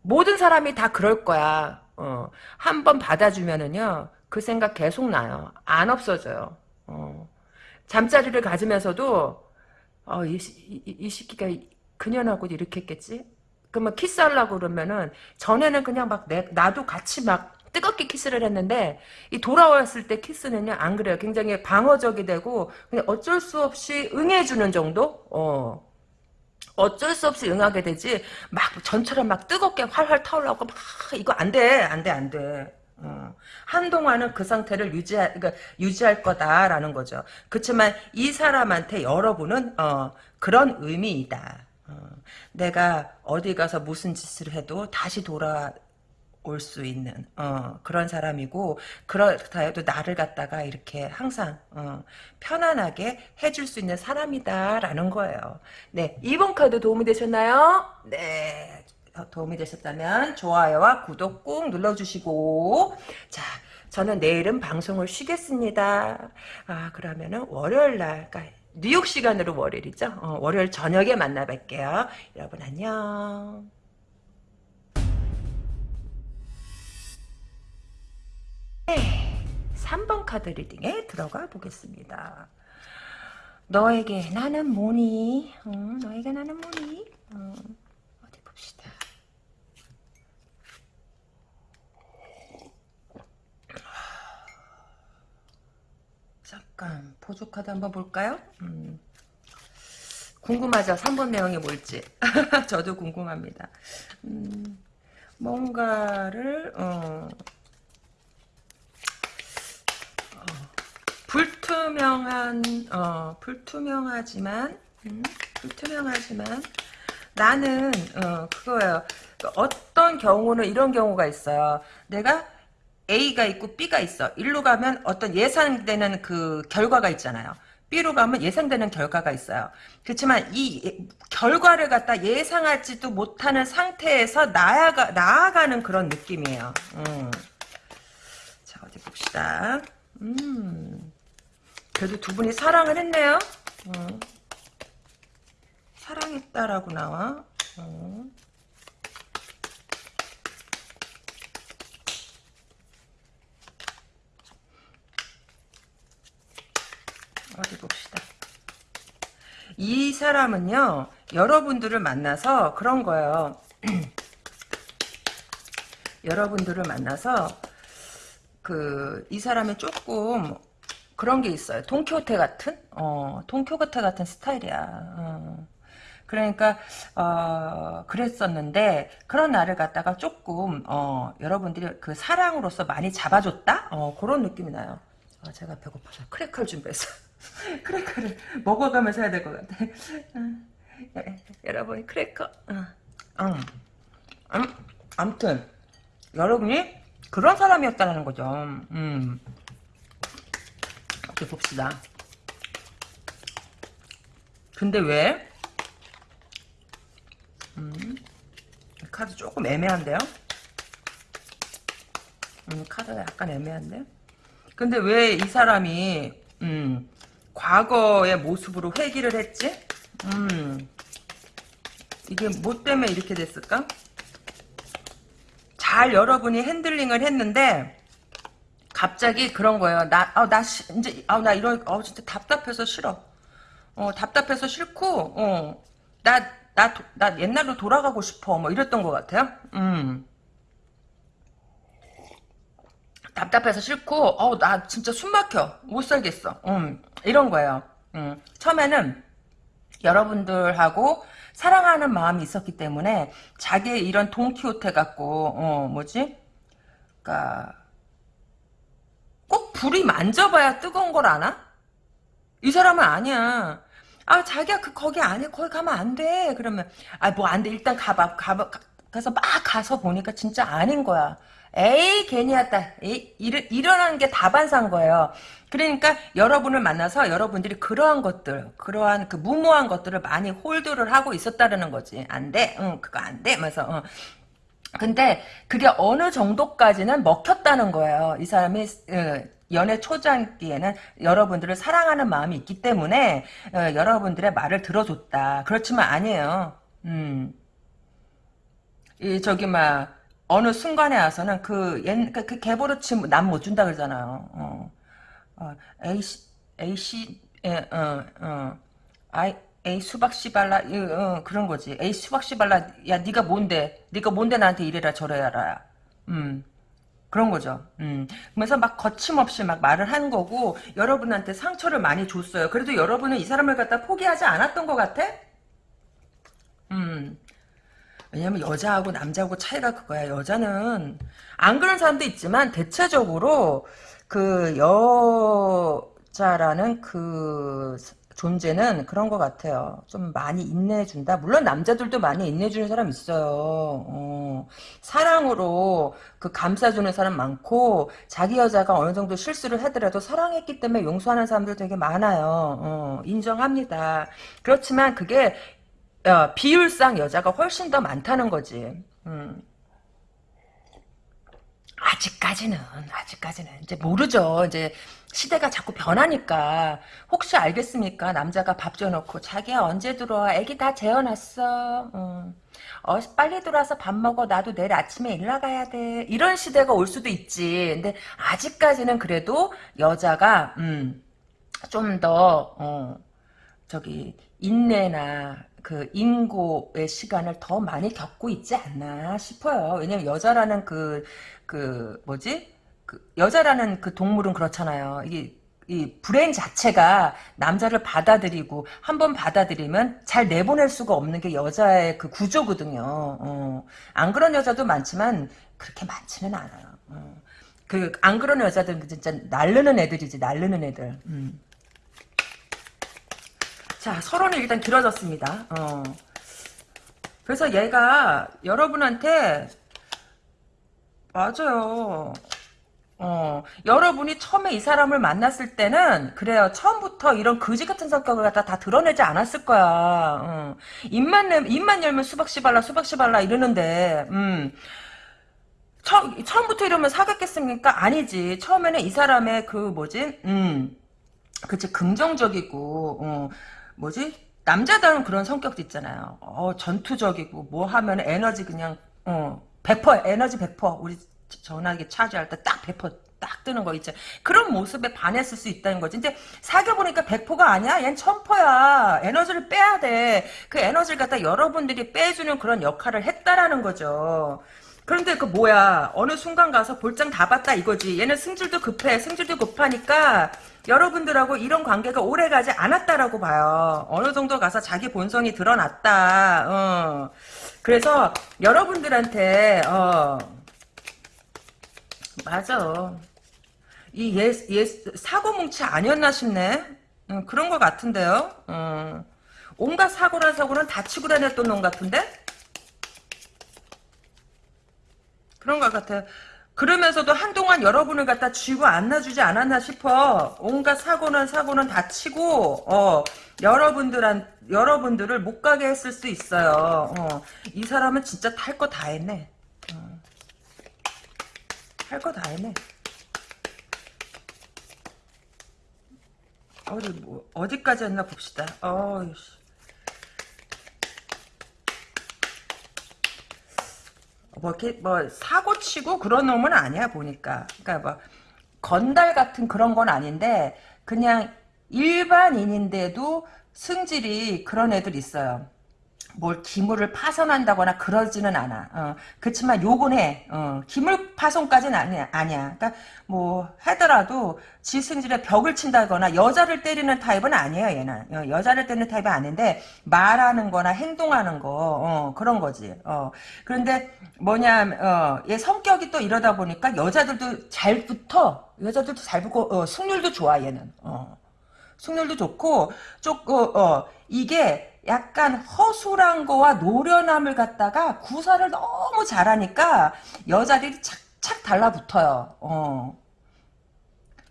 모든 사람이 다 그럴 거야. 어, 한번 받아주면은요, 그 생각 계속 나요. 안 없어져요. 어. 잠자리를 가지면서도, 어, 이, 이, 이 시기가 그년하고 이렇게 했겠지? 그러면 키스하려고 그러면은, 전에는 그냥 막 내, 나도 같이 막 뜨겁게 키스를 했는데, 이 돌아왔을 때 키스는요, 안 그래요. 굉장히 방어적이 되고, 그냥 어쩔 수 없이 응해주는 정도? 어. 어쩔 수 없이 응하게 되지 막 전처럼 막 뜨겁게 활활 타올라고 막 이거 안돼 안돼 안돼 어. 한동안은 그 상태를 유지할 그러니까 유지할 거다라는 거죠. 그렇지만 이 사람한테 여러분은 어, 그런 의미이다. 어. 내가 어디 가서 무슨 짓을 해도 다시 돌아 올수 있는 어, 그런 사람이고 그렇다 해도 나를 갖다가 이렇게 항상 어, 편안하게 해줄 수 있는 사람이다라는 거예요. 네, 2번 카드 도움이 되셨나요? 네, 도움이 되셨다면 좋아요와 구독 꾹 눌러주시고 자, 저는 내일은 방송을 쉬겠습니다. 아, 그러면은 월요일 날 그러니까 뉴욕 시간으로 월요일이죠. 어, 월요일 저녁에 만나 뵐게요. 여러분 안녕. 네, 3번 카드 리딩에 들어가 보겠습니다. 너에게 나는 뭐니? 어, 너에게 나는 뭐니? 어, 어디 봅시다. 잠깐 보조 카드 한번 볼까요? 음, 궁금하죠? 3번 내용이 뭘지. 저도 궁금합니다. 음, 뭔가를 어, 불투명한 어 불투명하지만 음, 불투명하지만 나는 어 그거예요. 어떤 경우는 이런 경우가 있어요. 내가 A가 있고 B가 있어. 일로 가면 어떤 예상되는 그 결과가 있잖아요. B로 가면 예상되는 결과가 있어요. 그렇지만 이 결과를 갖다 예상하지도 못하는 상태에서 나아가, 나아가는 그런 느낌이에요. 음. 자, 어디 봅시다. 음. 그래도 두 분이 사랑을 했네요. 어. 사랑했다라고 나와. 어. 어디 봅시다. 이 사람은요, 여러분들을 만나서 그런 거예요. 여러분들을 만나서, 그, 이 사람이 조금 그런 게 있어요. 동키호테 같은? 어, 동키호테 같은 스타일이야. 어. 그러니까 어, 그랬었는데 그런 나를 갖다가 조금 어, 여러분들이 그 사랑으로서 많이 잡아줬다? 어, 그런 느낌이 나요. 아, 제가 배고파서 크래커를 준비했어. 크래커를 먹어가면서 해야 될 것 같아. 어, 여러분이 크래커. 어. 음. 음, 아무튼 여러분이 그런 사람이었다는 거죠. 음. 이렇게 봅시다. 근데 왜? 음, 카드 조금 애매한데요? 음, 카드가 약간 애매한데? 근데 왜 이 사람이, 음, 과거의 모습으로 회귀를 했지? 음, 이게 뭐 때문에 이렇게 됐을까? 잘 여러분이 핸들링을 했는데, 갑자기 그런 거예요. 나, 아, 나, 시, 이제, 아, 나 이런, 어, 진짜 답답해서 싫어. 어, 답답해서 싫고, 어, 나, 나, 나 옛날로 돌아가고 싶어. 뭐 이랬던 것 같아요. 음. 답답해서 싫고, 어, 나 진짜 숨 막혀. 못 살겠어. 음, 이런 거예요. 음, 처음에는 여러분들하고 사랑하는 마음이 있었기 때문에 자기의 이런 동키호테 갖고, 어, 뭐지? 그니까, 꼭 불이 만져봐야 뜨거운 걸 아나? 이 사람은 아니야. 아 자기야 그 거기 아니야 거기 가면 안 돼. 그러면 아 뭐 안 돼 일단 가봐 가봐 가서 막 가서 보니까 진짜 아닌 거야. 에이 괜히 왔다. 에이, 일, 일어나는 게 다반사인 거예요. 그러니까 여러분을 만나서 여러분들이 그러한 것들, 그러한 그 무모한 것들을 많이 홀드를 하고 있었다는 거지. 안 돼, 응, 그거 안 돼. 면서 어. 근데 그게 어느 정도까지는 먹혔다는 거예요. 이 사람이 연애 초장기에는 여러분들을 사랑하는 마음이 있기 때문에 어, 여러분들의 말을 들어줬다. 그렇지만 아니에요. 음. 이 저기 막 어느 순간에 와서는 그, 옛, 그, 그 개버릇치 남못 준다 그러잖아요. 어. 어, A씨, A씨, 예, 어, 어. 아이, 에이 수박 씨발라 어, 그런 거지. 에이 수박 씨발라 야 네가 뭔데? 네가 뭔데 나한테 이래라 저래라. 음. 그런 거죠. 음. 그래서 막 거침없이 막 말을 한 거고 여러분한테 상처를 많이 줬어요. 그래도 여러분은 이 사람을 갖다 포기하지 않았던 것 같아? 음. 왜냐면 여자하고 남자하고 차이가 그거야. 여자는 안 그런 사람도 있지만 대체적으로 그 여자라는 그 존재는 그런 것 같아요. 좀 많이 인내해준다. 물론 남자들도 많이 인내해주는 사람 있어요. 어, 사랑으로 그 감싸주는 사람 많고 자기 여자가 어느 정도 실수를 하더라도 사랑했기 때문에 용서하는 사람들 되게 많아요. 어, 인정합니다. 그렇지만 그게 어, 비율상 여자가 훨씬 더 많다는 거지. 음. 아직까지는 아직까지는 이제 모르죠. 이제 시대가 자꾸 변하니까 혹시 알겠습니까? 남자가 밥 줘놓고 자기야 언제 들어와? 애기 다 재워놨어. 어. 어, 빨리 들어와서 밥 먹어. 나도 내일 아침에 일 나가야 돼. 이런 시대가 올 수도 있지. 근데 아직까지는 그래도 여자가 음, 좀더 어, 저기 인내나 그 인고의 시간을 더 많이 겪고 있지 않나 싶어요. 왜냐면 여자라는 그, 그, 뭐지? 그 여자라는 그 동물은 그렇잖아요. 이게, 이 브레인 자체가 남자를 받아들이고 한 번 받아들이면 잘 내보낼 수가 없는 게 여자의 그 구조거든요. 어. 안 그런 여자도 많지만 그렇게 많지는 않아요. 어. 그안 그런 여자들은 진짜 날르는 애들이지 날르는 애들. 음. 자, 서론이 일단 길어졌습니다. 어. 그래서 얘가 여러분한테 맞아요. 어, 여러분이 처음에 이 사람을 만났을 때는 그래요. 처음부터 이런 거지 같은 성격을 갖다 다 드러내지 않았을 거야. 어. 입만 내, 입만 열면 수박 씨발라 수박 씨발라 이러는데 음. 처, 처음부터 이러면 사귀었겠습니까? 아니지. 처음에는 이 사람의 그 뭐지? 음. 그치 긍정적이고 어. 뭐지? 남자다운 그런 성격도 있잖아요. 어, 전투적이고 뭐 하면 에너지 그냥 어, 100% 에너지 100% 우리 전화기 차지할 때 딱 100%딱 뜨는 거 있죠. 그런 모습에 반했을 수 있다는 거지. 근데 사귀어보니까 100%가 아니야. 얜 천퍼야. 에너지를 빼야 돼. 그 에너지를 갖다 여러분들이 빼주는 그런 역할을 했다라는 거죠. 그런데 그 뭐야 어느 순간 가서 볼장 다 봤다 이거지 얘는 승질도 급해 승질도 급하니까 여러분들하고 이런 관계가 오래가지 않았다라고 봐요 어느 정도 가서 자기 본성이 드러났다 어. 그래서 여러분들한테 어. 맞아 이얘 얘 사고뭉치 아니었나 싶네 음, 그런 것 같은데요 어. 온갖 사고란 사고는 다 치고 다녔던 놈 같은데 그런 것 같아요. 그러면서도 한동안 여러분을 갖다 쥐고 안놔주지 않았나 싶어. 온갖 사고는 사고는 다 치고, 어, 여러분들한, 여러분들을 못 가게 했을 수 있어요. 어, 이 사람은 진짜 탈 거 다 했네. 어. 할거 다 했네. 어디, 뭐, 어디까지 했나 봅시다. 어이씨. 뭐 이렇게 뭐 사고 치고 그런 놈은 아니야 보니까. 그러니까 뭐 건달 같은 그런 건 아닌데 그냥 일반인인데도 승질이 그런 애들 있어요. 뭘 기물을 파손한다거나 그러지는 않아. 어, 그렇지만 요건 해. 어, 기물 파손까지는 아니야. 아니야. 그러니까 뭐 하더라도 지 승질에 벽을 친다거나 여자를 때리는 타입은 아니에요. 얘는 어, 여자를 때리는 타입이 아닌데 말하는 거나 행동하는 거 어, 그런 거지. 어, 그런데 뭐냐 어, 얘 성격이 또 이러다 보니까 여자들도 잘 붙어. 여자들도 잘 붙고 어, 승률도 좋아 얘는. 어. 승률도 좋고 조금 어, 이게 약간 허술한 거와 노련함을 갖다가 구사를 너무 잘하니까 여자들이 착착 달라붙어요. 어.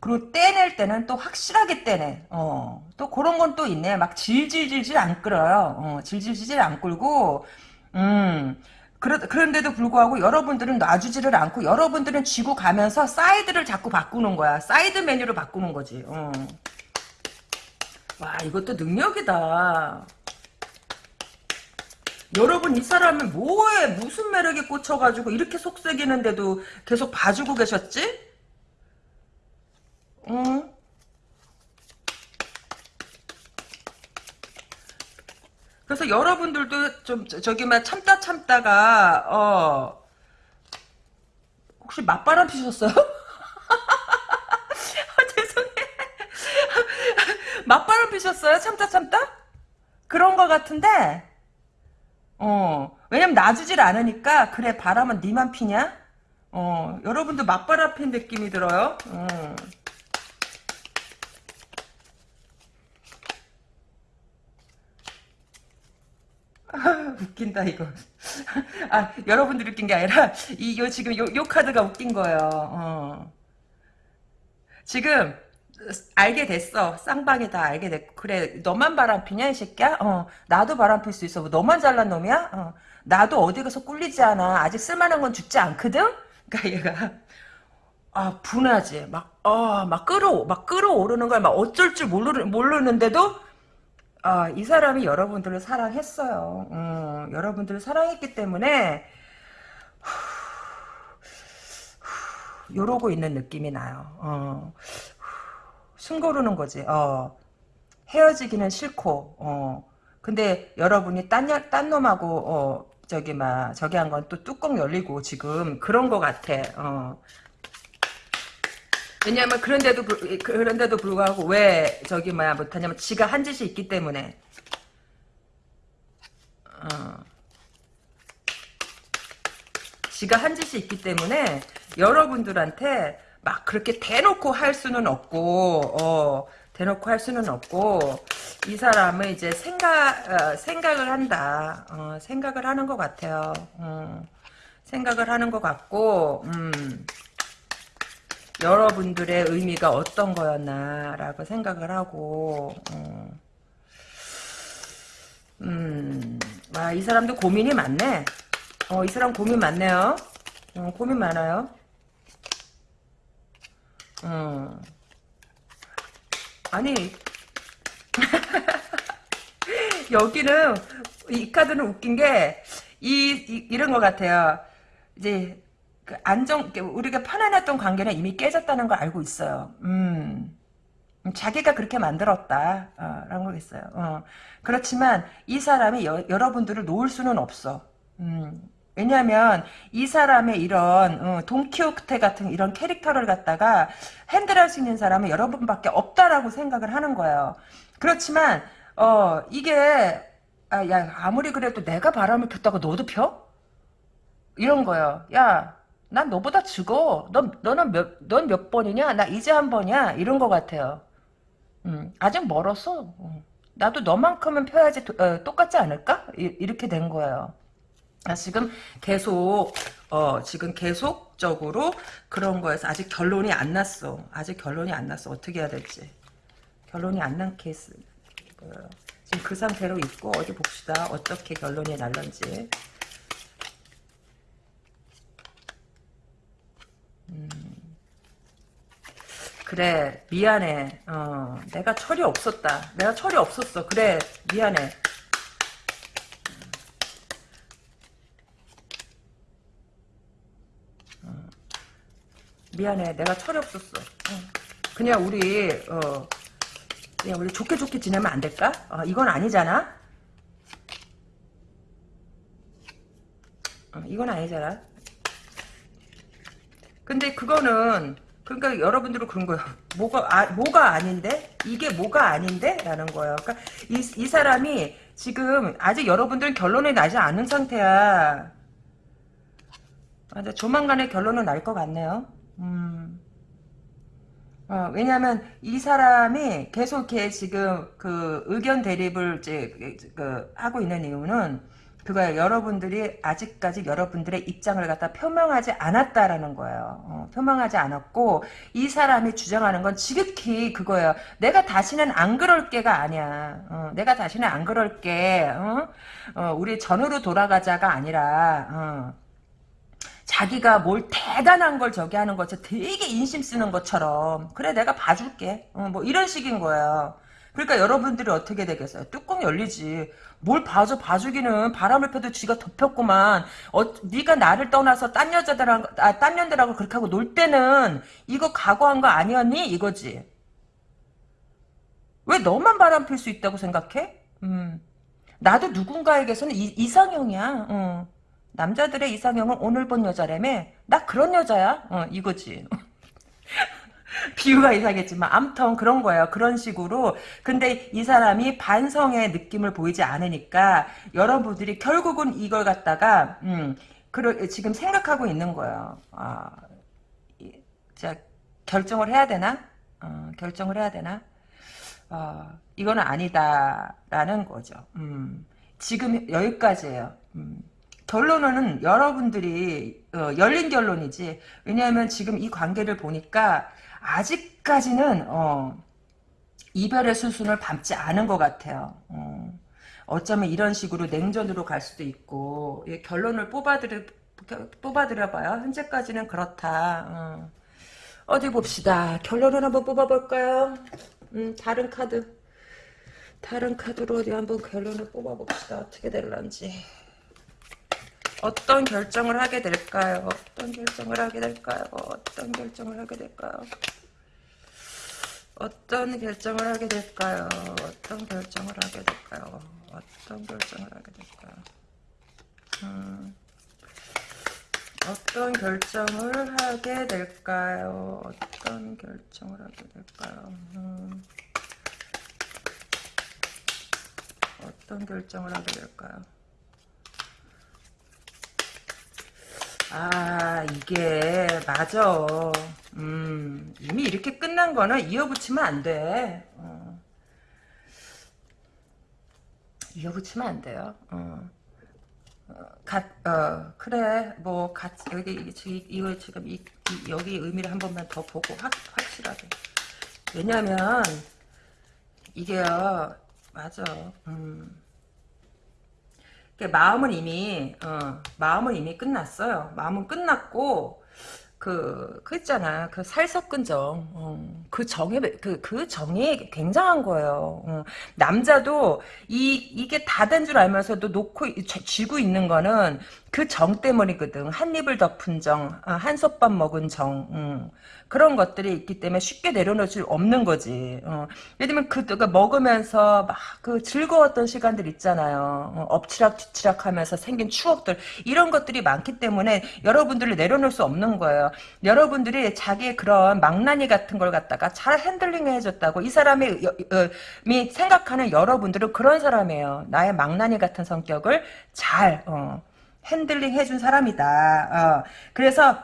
그리고 떼낼 때는 또 확실하게 떼내. 어. 또 그런 건 또 있네. 막 질질질질 안 끌어요. 어. 질질질질 안 끌고, 음. 그러, 그런데도 불구하고 여러분들은 놔주지를 않고 여러분들은 쥐고 가면서 사이드를 자꾸 바꾸는 거야. 사이드 메뉴를 바꾸는 거지. 어. 와 이것도 능력이다. 여러분 이 사람은 뭐에 무슨 매력에 꽂혀가지고 이렇게 속삭이는데도 계속 봐주고 계셨지? 응? 그래서 여러분들도 좀 저- 저기 막 참다 참다가 어 혹시 맞바람 피셨어요? 아, 죄송해. 맞바람 피셨어요? 참다 참다? 그런 거 같은데 어 왜냐면 놔주질 않으니까 그래 바람은 니만 피냐? 어 여러분도 맞바람 핀 느낌이 들어요. 어. 아, 웃긴다 이거. 아 여러분들 웃긴 게 아니라 이요 지금 요, 요 카드가 웃긴 거예요. 어. 지금 알게 됐어. 쌍방이 다 알게 됐고 그래 너만 바람 피냐 이 새끼야? 어 나도 바람 필 수 있어. 뭐 너만 잘난 놈이야? 어 나도 어디 가서 꿀리지 않아. 아직 쓸만한 건 죽지 않거든. 그러니까 얘가 아 분하지. 막 어 막 끌어 막 끌어오르는 걸 막 어쩔 줄 모르 모르는데도 아, 이 사람이 여러분들을 사랑했어요. 음, 여러분들을 사랑했기 때문에 요러고 있는 느낌이 나요. 어, 숨 고르는 거지. 어, 헤어지기는 싫고, 어, 근데 여러분이 딴, 여- 딴 놈하고, 어, 저기, 막, 저기 한 건 또 뚜껑 열리고 지금 그런 거 같아. 어. 왜냐면 그런데도 불- 그런데도 불구하고 왜 저기 뭐야 못하냐면 지가 한 짓이 있기 때문에 어. 지가 한 짓이 있기 때문에 여러분들한테 막 그렇게 대놓고 할 수는 없고 어, 대놓고 할 수는 없고 이 사람은 이제 생각 어, 생각을 한다 어, 생각을 하는 것 같아요 어, 생각을 하는 것 같고 음. 여러분들의 의미가 어떤 거였나라고 생각을 하고 어. 음, 아, 이 사람도 고민이 많네. 어, 이 사람 고민 많네요. 어, 고민 많아요. 어. 아니, 여기는, 이 카드는 웃긴 게, 이, 이 이런 것 같아요. 이제, 그 안정, 우리가 편안했던 관계는 이미 깨졌다는 걸 알고 있어요. 음. 자기가 그렇게 만들었다. 어, 거겠어요. 어. 그렇지만 이 사람이 여, 러분들을 놓을 수는 없어. 음. 왜냐하면 이 사람의 이런 어, 돈키호테 같은 이런 캐릭터를 갖다가 핸들할 수 있는 사람은 여러분밖에 없다라고 생각을 하는 거예요. 그렇지만 어 이게 아, 야 아무리 그래도 내가 바람을 폈다고 너도 펴? 이런 거예요. 야, 난 너보다 죽어. 넌, 너는 몇, 넌 몇 번이냐? 나 이제 한 번이야. 이런 것 같아요. 음, 아직 멀었어. 음. 나도 너만큼은 펴야지 도- 어, 똑같지 않을까? 이, 렇게된 거예요. 아, 지금 계속, 어, 지금 계속적으로 그런 거에서 아직 결론이 안 났어. 아직 결론이 안 났어. 어떻게 해야 될지. 결론이 안 난 케이스. 보여요. 지금 그 상태로 있고, 어디 봅시다. 어떻게 결론이 날런지. 그래 미안해 어 내가 철이 없었다 내가 철이 없었어 그래 미안해 미안해 내가 철이 없었어 어. 그냥 우리 어 그냥 우리 좋게 좋게 지내면 안 될까 어, 이건 아니잖아 어, 이건 아니잖아 근데 그거는 그러니까 여러분들은 그런 거예요. 뭐가 아, 뭐가 아닌데 이게 뭐가 아닌데 라는 거예요. 그러니까 이, 이 사람이 지금 아직 여러분들은 결론이 나지 않은 상태야. 아, 조만간에 결론은 날 것 같네요. 음. 어, 왜냐하면 이 사람이 계속 이렇게 지금 그 의견 대립을 이제 그 하고 있는 이유는 그거예요. 여러분들이 아직까지 여러분들의 입장을 갖다 표명하지 않았다라는 거예요. 어, 표명하지 않았고 이 사람이 주장하는 건 지극히 그거예요. 내가 다시는 안 그럴게가 아니야. 어, 내가 다시는 안 그럴게. 어? 어, 우리 전으로 돌아가자가 아니라 어. 자기가 뭘 대단한 걸 저기 하는 것처럼 되게 인심 쓰는 것처럼 그래 내가 봐줄게. 어, 뭐 이런 식인 거예요. 그러니까 여러분들이 어떻게 되겠어요? 뚜껑 열리지. 뭘 봐줘 봐주기는 바람을 펴도 쥐가 덮였구만. 어, 네가 나를 떠나서 딴 여자들하고 아, 딴 년들하고 그렇게 하고 놀 때는 이거 각오한 거 아니었니? 이거지. 왜 너만 바람 필 수 있다고 생각해? 음. 나도 누군가에게서는 이, 이상형이야. 어. 남자들의 이상형은 오늘 본 여자라며 나 그런 여자야? 어, 이거지. 비유가 이상했지만 암튼 그런 거예요. 그런 식으로. 근데 이 사람이 반성의 느낌을 보이지 않으니까 여러분들이 결국은 이걸 갖다가 음, 그러, 지금 생각하고 있는 거예요. 아, 자 결정을 해야 되나? 어, 결정을 해야 되나? 어, 이거는 아니다라는 거죠. 음, 지금 여기까지예요. 음. 결론은 여러분들이 어, 열린 결론이지. 왜냐하면 지금 이 관계를 보니까 아직까지는 어, 이별의 수순을 밟지 않은 것 같아요. 어, 어쩌면 이런 식으로 냉전으로 갈 수도 있고 예, 결론을 뽑아드려 뽑아드려봐요. 현재까지는 그렇다. 어. 디 봅시다. 결론을 한번 뽑아볼까요? 음, 다른 카드. 다른 카드로 어디 한번 결론을 뽑아봅시다. 어떻게 될런지. 어떤 결정을 하게 될까요? 어떤 결정을 하게 될까요? 어떤 결정을 하게 될까요? 어떤 결정을 하게 될까요? 어떤 결정을 하게 될까요? 어떤 결정을 하게 될까요? 음, 어떤 결정을 하게 될까요? 어떤 결정을 하게 될까요? 음, 어떤 결정을 하게 될까요? 아 이게 맞아 음 이미 이렇게 끝난 거는 이어붙이면 안돼 어. 이어붙이면 안 돼요 어. 어, 가, 어, 그래, 뭐, 같이, 여기, 이거 지금, 이, 이, 여기 의미를 한 번만 더 보고, 확, 확실하게. 왜냐면, 이게요, 맞아, 음. 마음은 이미 어, 마음은 이미 끝났어요. 마음은 끝났고 그, 그 있잖아. 그 살섞은 정. 어, 그 정이, 그, 그 정이 굉장한 거예요. 어, 남자도 이, 이게 다 된 줄 알면서도 놓고, 쥐고 있는 거는 그 정 때문이거든. 한 입을 덮은 정, 아, 한 솥밥 먹은 정. 음. 그런 것들이 있기 때문에 쉽게 내려놓을 수 없는 거지. 어. 예를 들면 그, 그 먹으면서 막 그 즐거웠던 시간들 있잖아요. 어, 엎치락 뒤치락 하면서 생긴 추억들. 이런 것들이 많기 때문에 여러분들을 내려놓을 수 없는 거예요. 여러분들이 자기의 그런 망나니 같은 걸 갖다가 잘 handling 해줬다고 이 사람이 여, 어, 생각하는 여러분들은 그런 사람이에요. 나의 망나니 같은 성격을 잘 어, handling 해준 사람이다. 어. 그래서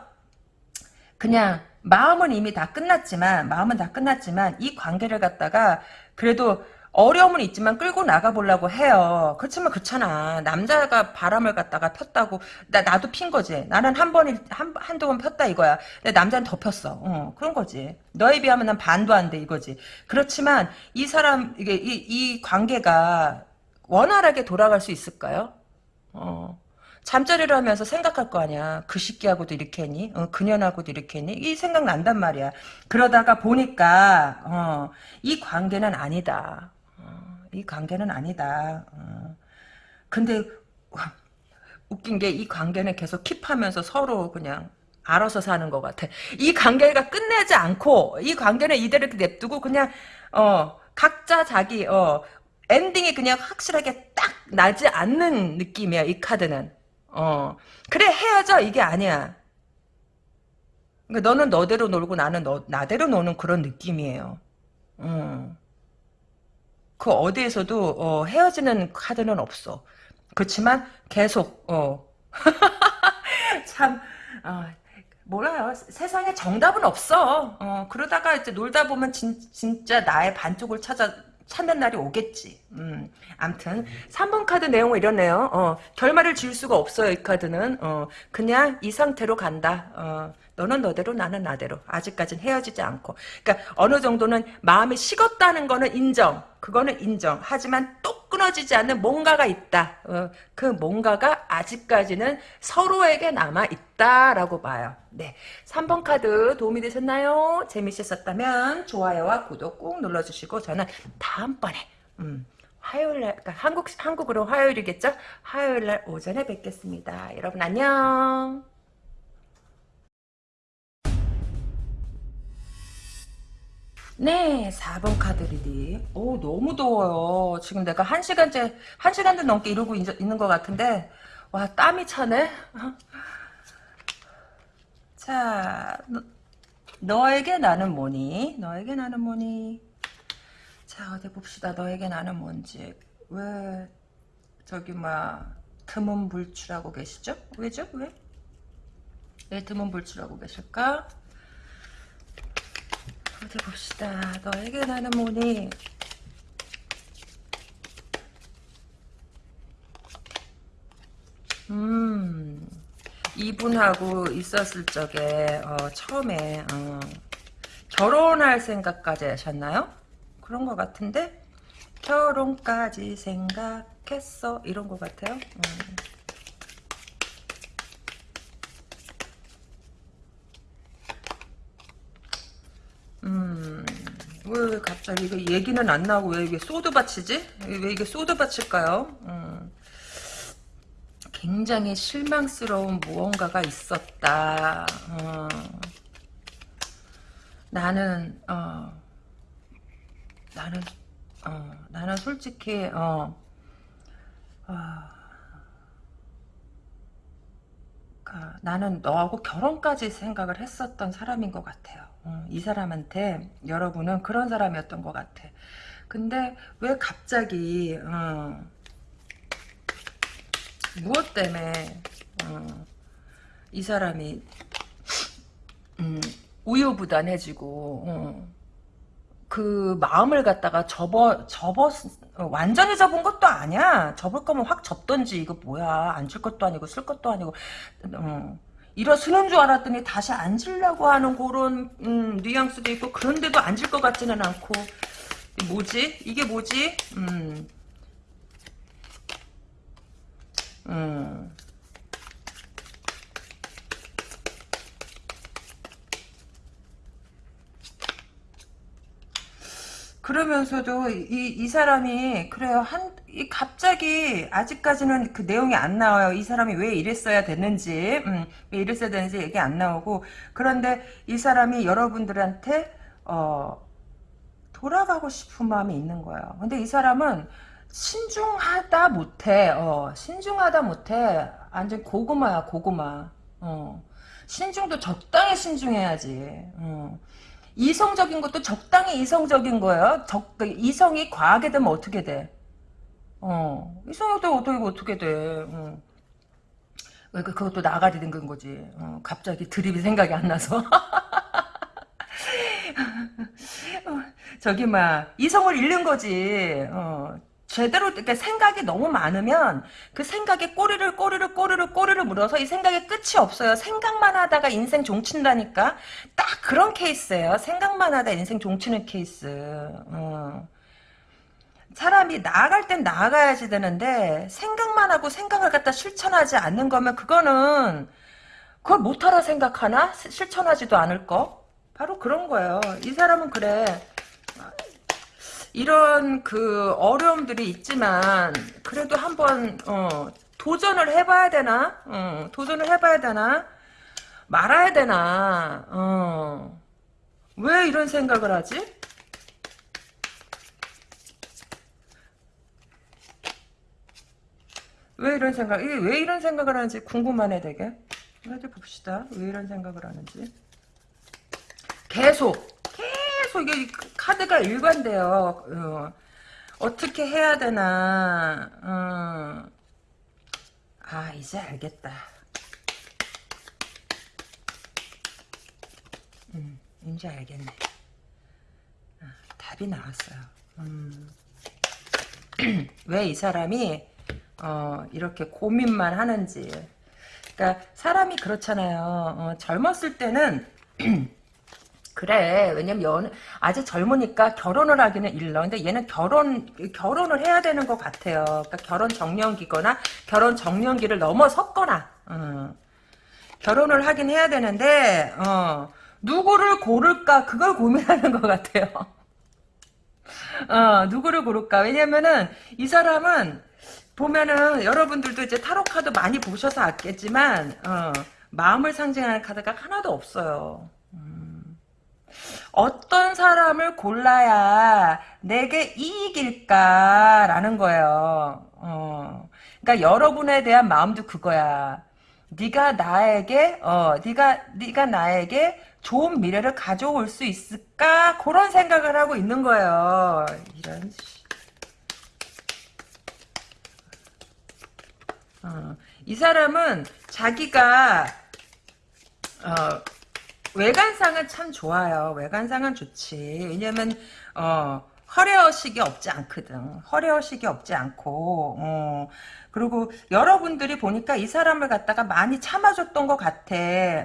그냥 마음은 이미 다 끝났지만 마음은 다 끝났지만 이 관계를 갖다가 그래도 어려움은 있지만 끌고 나가보려고 해요. 그렇지만 그렇잖아. 남자가 바람을 갖다가 폈다고, 나, 나도 핀 거지. 나는 한 번이, 한, 한두 번 폈다 이거야. 근데 남자는 더 폈어. 어, 그런 거지. 너에 비하면 난 반도 안 돼, 이거지. 그렇지만 이 사람, 이게, 이, 이 관계가 원활하게 돌아갈 수 있을까요? 어. 잠자리를 하면서 생각할 거 아니야. 그 시끼하고도 이렇게 했니? 어, 그년하고도 이렇게 했니? 이 생각 난단 말이야. 그러다가 보니까 어, 이 관계는 아니다. 어, 이 관계는 아니다. 어. 근데 웃긴 게 이 관계는 계속 킵하면서 서로 그냥 알아서 사는 것 같아. 이 관계가 끝내지 않고 이 관계는 이대로 냅두고 그냥 어 각자 자기 어 엔딩이 그냥 확실하게 딱 나지 않는 느낌이야 이 카드는. 어. 그래 헤어져 이게 아니야. 그러니까 너는 너대로 놀고 나는 너, 나대로 노는 그런 느낌이에요. 음. 그 어디에서도 어, 헤어지는 카드는 없어. 그렇지만 계속 어. 참 어, 몰라요. 세상에 정답은 없어. 어, 그러다가 이제 놀다 보면 진, 진짜 나의 반쪽을 찾아 찾는 날이 오겠지. 음, 암튼 3번 카드 내용은 이러네요. 어, 결말을 지을 수가 없어요. 이 카드는. 어, 그냥 이 상태로 간다. 어, 너는 너대로 나는 나대로. 아직까진 헤어지지 않고. 그러니까 어느 정도는 마음이 식었다는 거는 인정. 그거는 인정. 하지만 또 끊어지지 않는 뭔가가 있다. 어, 그 뭔가가 아직까지는 서로에게 남아 있다라고 봐요. 네, 3번 카드 도움이 되셨나요? 재미있었다면 좋아요와 구독 꾹 눌러주시고 저는 다음번에 음, 화요일날 그러니까 한국 한국으로 화요일이겠죠? 화요일날 오전에 뵙겠습니다. 여러분 안녕. 네, 4번 카드 reading. 오, 너무 더워요. 지금 내가 한 시간째, 한 시간도 넘게 이러고 있, 있는 것 같은데, 와, 땀이 차네? 자, 너, 에게 나는 뭐니? 너에게 나는 뭐니? 자, 어디 봅시다. 너에게 나는 뭔지. 왜, 저기, 막, 두문불출하고 계시죠? 왜죠? 왜? 왜 드문 불출하고 계실까? 어디 봅시다. 너에게 나는 뭐니? 음, 이분하고 있었을 적에, 어, 처음에, 어, 결혼할 생각까지 하셨나요? 그런 것 같은데? 결혼까지 생각했어. 이런 것 같아요. 음. 음, 왜 갑자기 이게 얘기는 안 나오고 왜 이게 소드밭이지? 왜 이게 소드밭일까요? 음, 굉장히 실망스러운 무언가가 있었다. 어, 나는 어, 나는 어, 나는 솔직히 어, 어, 아, 나는 너하고 결혼까지 생각을 했었던 사람인 것 같아요. 어, 이 사람한테 여러분은 그런 사람이었던 것 같아. 근데 왜 갑자기 어, 무엇 때문에 어, 이 사람이 음, 우유부단해지고 어, 그 마음을 갖다가 접어 접어 완전히 접은 것도 아니야. 접을 거면 확 접던지 이거 뭐야 안 줄 것도 아니고 쓸 것도 아니고 어. 일어서는 줄 알았더니 다시 앉으려고 하는 그런 음, 뉘앙스도 있고 그런데도 앉을 것 같지는 않고 뭐지? 이게 뭐지? 음. 음. 그러면서도 이, 이 사람이 그래요. 한 이 갑자기 아직까지는 그 내용이 안 나와요. 이 사람이 왜 이랬어야 됐는지 음, 왜 이랬어야 되는지 얘기 안 나오고. 그런데 이 사람이 여러분들한테 어, 돌아가고 싶은 마음이 있는 거예요. 근데 이 사람은 신중하다 못해 어, 신중하다 못해 완전 고구마야 고구마 어. 신중도 적당히 신중해야지 어. 이성적인 것도 적당히 이성적인 거예요. 적, 그 이성이 과하게 되면 어떻게 돼? 어, 되면 어떻게, 어떻게 돼? 어. 왜 그, 그것도 나가리 된 거지. 어, 갑자기 드립이 생각이 안 나서. 어, 저기, 막, 이성을 잃는 거지. 어, 제대로 이렇게 생각이 너무 많으면 그 생각에 꼬리를 꼬리를 꼬리를 꼬리를 물어서 이 생각에 끝이 없어요. 생각만 하다가 인생 종친다니까. 딱 그런 케이스예요. 생각만 하다 인생 종치는 케이스. 어. 사람이 나아갈 땐 나아가야지 되는데 생각만 하고 생각을 갖다 실천하지 않는 거면 그거는 그걸 못하라 생각하나? 실천하지도 않을 거? 바로 그런 거예요. 이 사람은 그래. 이런 그 어려움들이 있지만 그래도 한번 어, 도전을 해봐야 되나? 어, 도전을 해봐야 되나? 말아야 되나? 어. 왜 이런 생각을 하지? 왜 이런 생각, 왜 이런 생각을 하는지 궁금하네, 되게. 어디 봅시다. 왜 이런 생각을 하는지. 계속, 계속 이게 카드가 일관돼요. 어, 떻게 해야 되나. 어. 아 이제 알겠다. 음, 이제 알겠네. 아, 답이 나왔어요. 음. 왜이 사람이 어, 이렇게 고민만 하는지. 그러니까 사람이 그렇잖아요. 어, 젊었을 때는 그래. 왜냐면 연 아직 젊으니까 결혼을 하기는 일러. 근데 얘는 결혼 결혼을 해야 되는 것 같아요. 그러니까 결혼 정년기거나 결혼 정년기를 넘어섰거나. 어. 결혼을 하긴 해야 되는데 어, 누구를 고를까 그걸 고민하는 것 같아요. 어, 누구를 고를까? 왜냐면은 이 사람은 보면은 여러분들도 이제 타로 카드 많이 보셔서 알겠지만 어, 마음을 상징하는 카드가 하나도 없어요. 음. 어떤 사람을 골라야 내게 이익일까라는 거예요. 어. 그러니까 여러분에 대한 마음도 그거야. 네가 나에게 어 네가 네가 나에게 좋은 미래를 가져올 수 있을까 그런 생각을 하고 있는 거예요. 이런 어, 이 사람은 자기가 어, 외관상은 참 좋아요. 외관상은 좋지. 왜냐면 어, 허례허식이 없지 않거든. 허례허식이 없지 않고 어, 그리고 여러분들이 보니까 이 사람을 갖다가 많이 참아줬던 것 같아.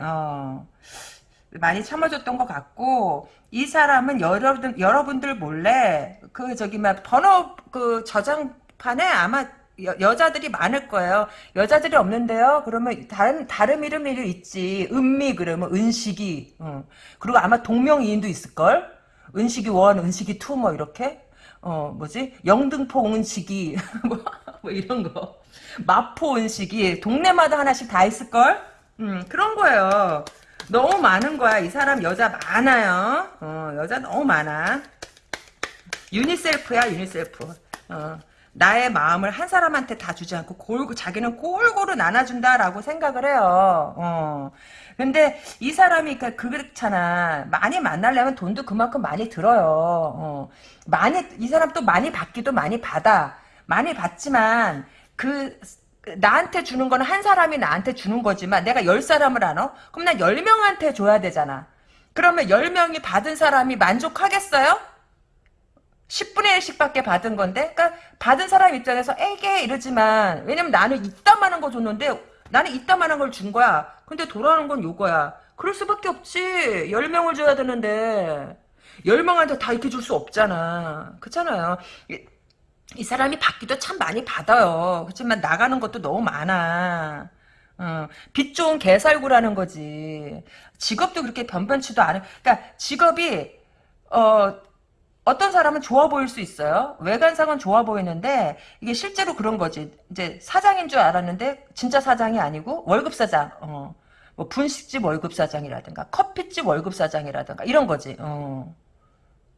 어. 많이 참아줬던 것 같고 이 사람은 여러분 여러분들 몰래 그 저기 막 번호 그 저장판에 아마 여, 자들이 많을 거예요. 여자들이 없는데요. 그러면 다른 다른 이름이 있지. 은미 그러면 은식이. 어. 그리고 아마 동명이인도 있을 걸. 은식이 one, 은식이 two 뭐 이렇게. 어 뭐지 영등포 은식이 뭐, 뭐 이런 거 마포 은식이 동네마다 하나씩 다 있을 걸. 음 그런 거예요. 너무 많은 거야. 이 사람 여자 많아요. 어, 여자 너무 많아. 유니셀프야, 유니셀프. 어, 나의 마음을 한 사람한테 다 주지 않고 골고 자기는 골고루 나눠준다라고 생각을 해요. 어. 근데 이 사람이 그 그렇잖아. 많이 만나려면 돈도 그만큼 많이 들어요. 어. 많이 이 사람 또 많이 받기도 많이 받아. 많이 받지만 그 나한테 주는 거는 한 사람이 나한테 주는 거지만 내가 열 사람을 안어? 그럼 난 열 명한테 줘야 되잖아. 그러면 열 명이 받은 사람이 만족하겠어요? 10분의 1씩밖에 받은 건데 그러니까 받은 사람 입장에서 에게 이러지만 왜냐면 나는 이따만한 거 줬는데 나는 이따만한 걸 준 거야. 근데 돌아오는 건 요거야. 그럴 수밖에 없지. 10명을 줘야 되는데 10명한테 다 이렇게 줄 수 없잖아. 그렇잖아요. 이 사람이 받기도 참 많이 받아요. 그렇지만 나가는 것도 너무 많아. 어, 빚 좋은 개살구라는 거지. 직업도 그렇게 변변치도 않은. 그러니까 직업이 어 어떤 사람은 좋아 보일 수 있어요. 외관상은 좋아 보이는데 이게 실제로 그런 거지. 이제 사장인 줄 알았는데 진짜 사장이 아니고 월급 사장. 어. 뭐 분식집 월급 사장이라든가 커피집 월급 사장이라든가 이런 거지. 어.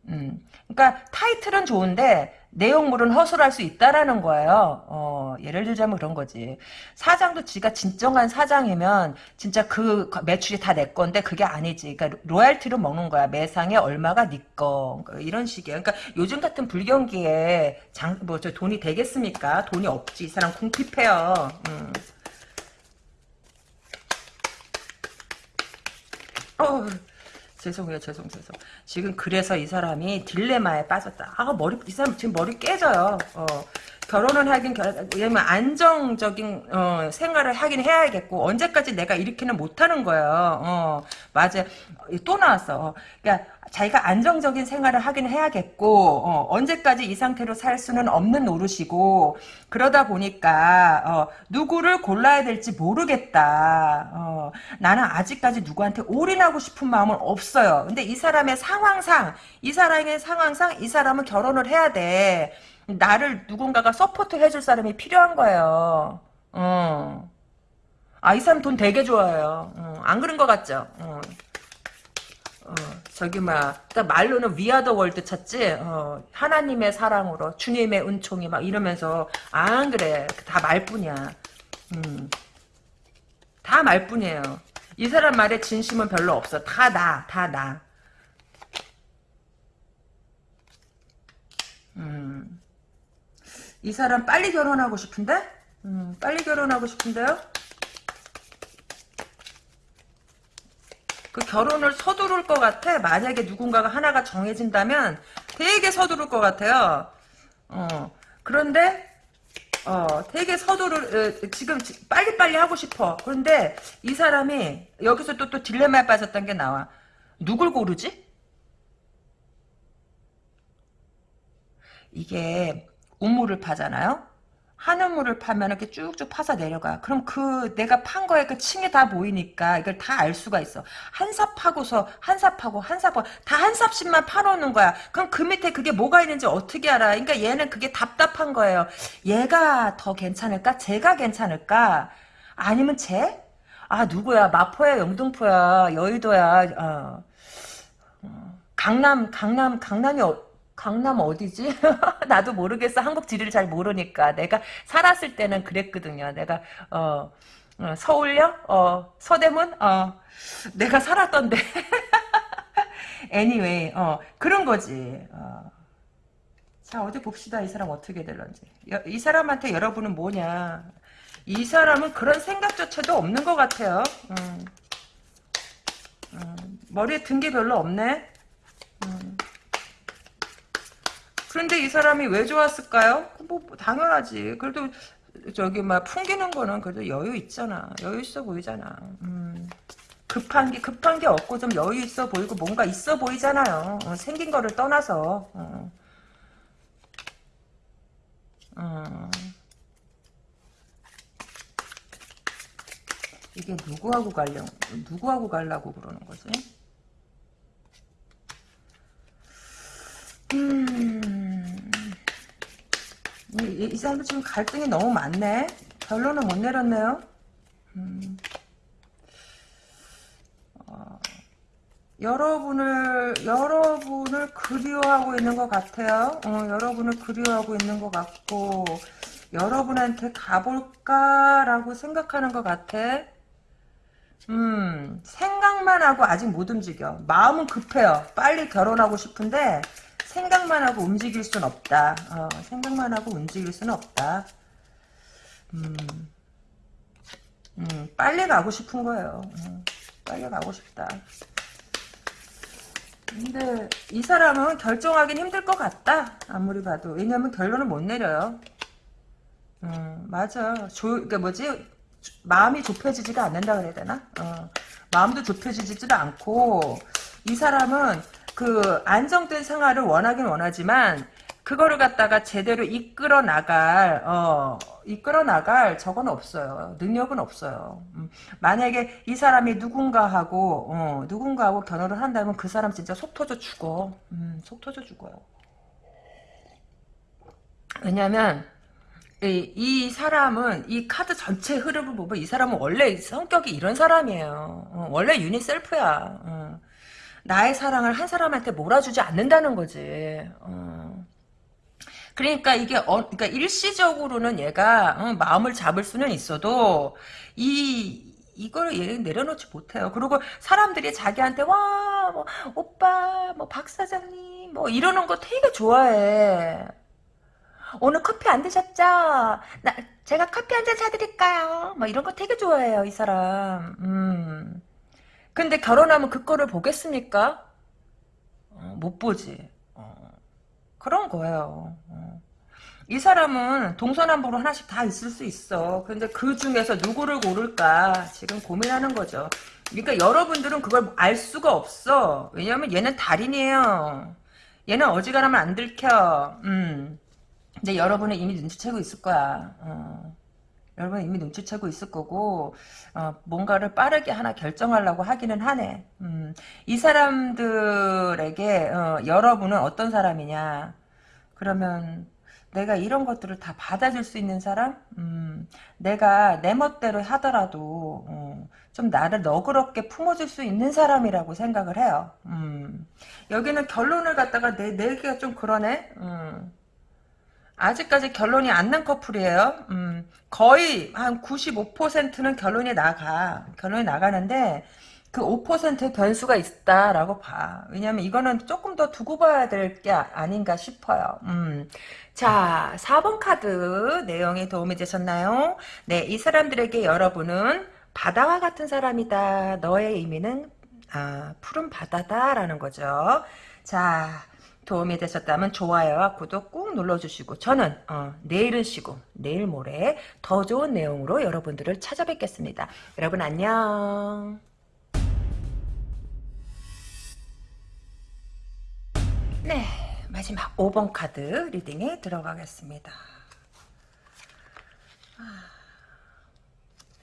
음. 그러니까 타이틀은 좋은데 내용물은 허술할 수 있다라는 거예요. 어, 예를 들자면 그런 거지. 사장도 지가 진정한 사장이면 진짜 그 매출이 다 내 건데 그게 아니지. 그러니까 로얄티로 먹는 거야. 매상에 얼마가 네 거. 그러니까 이런 식이에요. 그러니까 요즘 같은 불경기에 장, 뭐, 저 돈이 되겠습니까? 돈이 없지. 이 사람 궁핍해요. 음. 어, 죄송해요, 죄송, 죄송. 지금 그래서 이 사람이 딜레마에 빠졌다. 아, 머리, 이 사람 지금 머리 깨져요. 어. 결혼을 하긴 결, 왜냐면 안정적인 어, 생활을 하긴 해야겠고 언제까지 내가 이렇게는 못하는 거예요. 어, 맞아. 또 나왔어. 그러니까 자기가 안정적인 생활을 하긴 해야겠고 어, 언제까지 이 상태로 살 수는 없는 노릇이고 그러다 보니까 어, 누구를 골라야 될지 모르겠다. 어, 나는 아직까지 누구한테 올인하고 싶은 마음은 없어요. 근데 이 사람의 상황상 이 사람의 상황상 이 사람은 결혼을 해야 돼. 나를 누군가가 support 해줄 사람이 필요한 거예요. 어. 아, 이 사람 돈 되게 좋아해요. 어. 안 그런 것 같죠? 어. 어, 저기 막 말로는 We are the world 찾지 어, 하나님의 사랑으로 주님의 은총이 막 이러면서 안 그래 다 말뿐이야 음. 다 말뿐이에요 이 사람 말에 진심은 별로 없어 다 나 다나 음. 이 사람 빨리 결혼하고 싶은데? 음, 빨리 결혼하고 싶은데요? 그 결혼을 서두를 것 같아. 만약에 누군가가 하나가 정해진다면 되게 서두를 것 같아요. 어. 그런데 어, 되게 서두를 어, 지금 지- 빨리빨리 하고 싶어. 그런데 이 사람이 여기서 또 또 딜레마에 빠졌던 게 나와. 누굴 고르지? 이게 우물을 파잖아요. 한 우물을 파면 이렇게 쭉쭉 파서 내려가. 그럼 그 내가 판 거에 그 층이 다 보이니까 이걸 다 알 수가 있어. 한삽 파고서 한삽 파고 한삽 파고 다 한 삽씩만 파놓는 거야. 그럼 그 밑에 그게 뭐가 있는지 어떻게 알아? 그러니까 얘는 그게 답답한 거예요. 얘가 더 괜찮을까? 쟤가 괜찮을까? 아니면 쟤? 아 누구야? 마포야, 영등포야, 여의도야. 어. 어, 강남, 강남, 강남이 어, 강남 어디지? 나도 모르겠어. 한국 지리를 잘 모르니까. 내가 살았을 때는 그랬거든요. 내가 어, 어, 서울역, 어, 서대문, 어, 내가 살았던데. anyway, 어, 그런 거지. 어. 자, 어디 봅시다. 이 사람 어떻게 될런지. 여- 이 사람한테 여러분은 뭐냐. 이 사람은 그런 생각조차도 없는 것 같아요. 음. 음, 머리에 든 게 별로 없네. 음. 그런데 이 사람이 왜 좋았을까요? 뭐 당연하지. 그래도 저기 막 풍기는 거는 그래도 여유 있잖아. 여유 있어 보이잖아. 음. 급한 게 급한 게 없고 좀 여유 있어 보이고 뭔가 있어 보이잖아요. 어, 생긴 거를 떠나서. 어. 어. 이게 누구하고 가려 누구하고 가려고 그러는 거지? 음. 이, 이- 이 사람도 지금 갈등이 너무 많네. 결론은 못 내렸네요. 음. 어, 여러분을 여러분을 그리워하고 있는 것 같아요. 어, 여러분을 그리워하고 있는 것 같고 여러분한테 가볼까라고 생각하는 것 같아. 음, 생각만 하고 아직 못 움직여. 마음은 급해요. 빨리 결혼하고 싶은데 생각만 하고 움직일 순 없다. 어, 생각만 하고 움직일 수는 없다. 음, 음, 빨리 가고 싶은 거예요. 음, 빨리 가고 싶다. 근데 이 사람은 결정하긴 힘들 것 같다. 아무리 봐도. 왜냐면 결론을 못 내려요. 음, 맞아. 조, 그니까 뭐지? 마음이 좁혀지지가 않는다 그래야 되나? 어, 마음도 좁혀지지도 않고 이 사람은 그 안정된 생활을 원하긴 원하지만 그거를 갖다가 제대로 이끌어 나갈 어 이끌어 나갈 저건 없어요 능력은 없어요 음, 만약에 이 사람이 누군가하고 어, 누군가하고 결혼을 한다면 그 사람 진짜 속 터져 죽어 음, 속 터져 죽어요 왜냐면 이, 이 사람은 이 카드 전체 흐름을 보면 이 사람은 원래 성격이 이런 사람이에요. 어, 원래 유니셀프야. 어. 나의 사랑을 한 사람한테 몰아주지 않는다는 거지. 어. 그러니까 이게 어, 그러니까 일시적으로는 얘가 어, 마음을 잡을 수는 있어도 이 이걸 얘 내려놓지 못해요. 그리고 사람들이 자기한테 와, 뭐, 오빠, 뭐, 박 사장님, 뭐, 이러는 거 되게 좋아해. 오늘 커피 안 드셨죠? 나, 제가 커피 한 잔 사드릴까요? 뭐 이런 거 되게 좋아해요, 이 사람. 음. 근데 결혼하면 그 꼴을 보겠습니까? 어, 못 보지. 어, 그런 거예요. 어. 이 사람은 동서남북으로 하나씩 다 있을 수 있어. 근데 그 중에서 누구를 고를까 지금 고민하는 거죠. 그러니까 여러분들은 그걸 알 수가 없어. 왜냐면 얘는 달인이에요. 얘는 어지간하면 안 들켜. 음. 근데 여러분은 이미 눈치채고 있을 거야. 어. 여러분 이미 눈치채고 있을 거고 어, 뭔가를 빠르게 하나 결정하려고 하기는 하네. 음, 이 사람들에게 어, 여러분은 어떤 사람이냐? 그러면 내가 이런 것들을 다 받아줄 수 있는 사람? 음, 내가 내 멋대로 하더라도 어, 좀 나를 너그럽게 품어줄 수 있는 사람이라고 생각을 해요. 음, 여기는 결론을 갖다가 내, 내기가 좀 그러네. 음. 아직까지 결론이 안 난 커플이에요. 음, 거의 한 95%는 결론이 나가. 결론이 나가는데 그 5%의 변수가 있다라고 봐. 왜냐면 이거는 조금 더 두고 봐야 될 게 아닌가 싶어요. 음. 자, 4번 카드 내용이 도움이 되셨나요? 네, 이 사람들에게 여러분은 바다와 같은 사람이다. 너의 의미는 아, 푸른 바다다라는 거죠. 자, 도움이 되셨다면 좋아요와 구독 꾹 눌러주시고 저는 어, 내일은 쉬고 내일 모레 더 좋은 내용으로 여러분들을 찾아뵙겠습니다. 여러분 안녕. 네 마지막 5번 카드 리딩에 들어가겠습니다.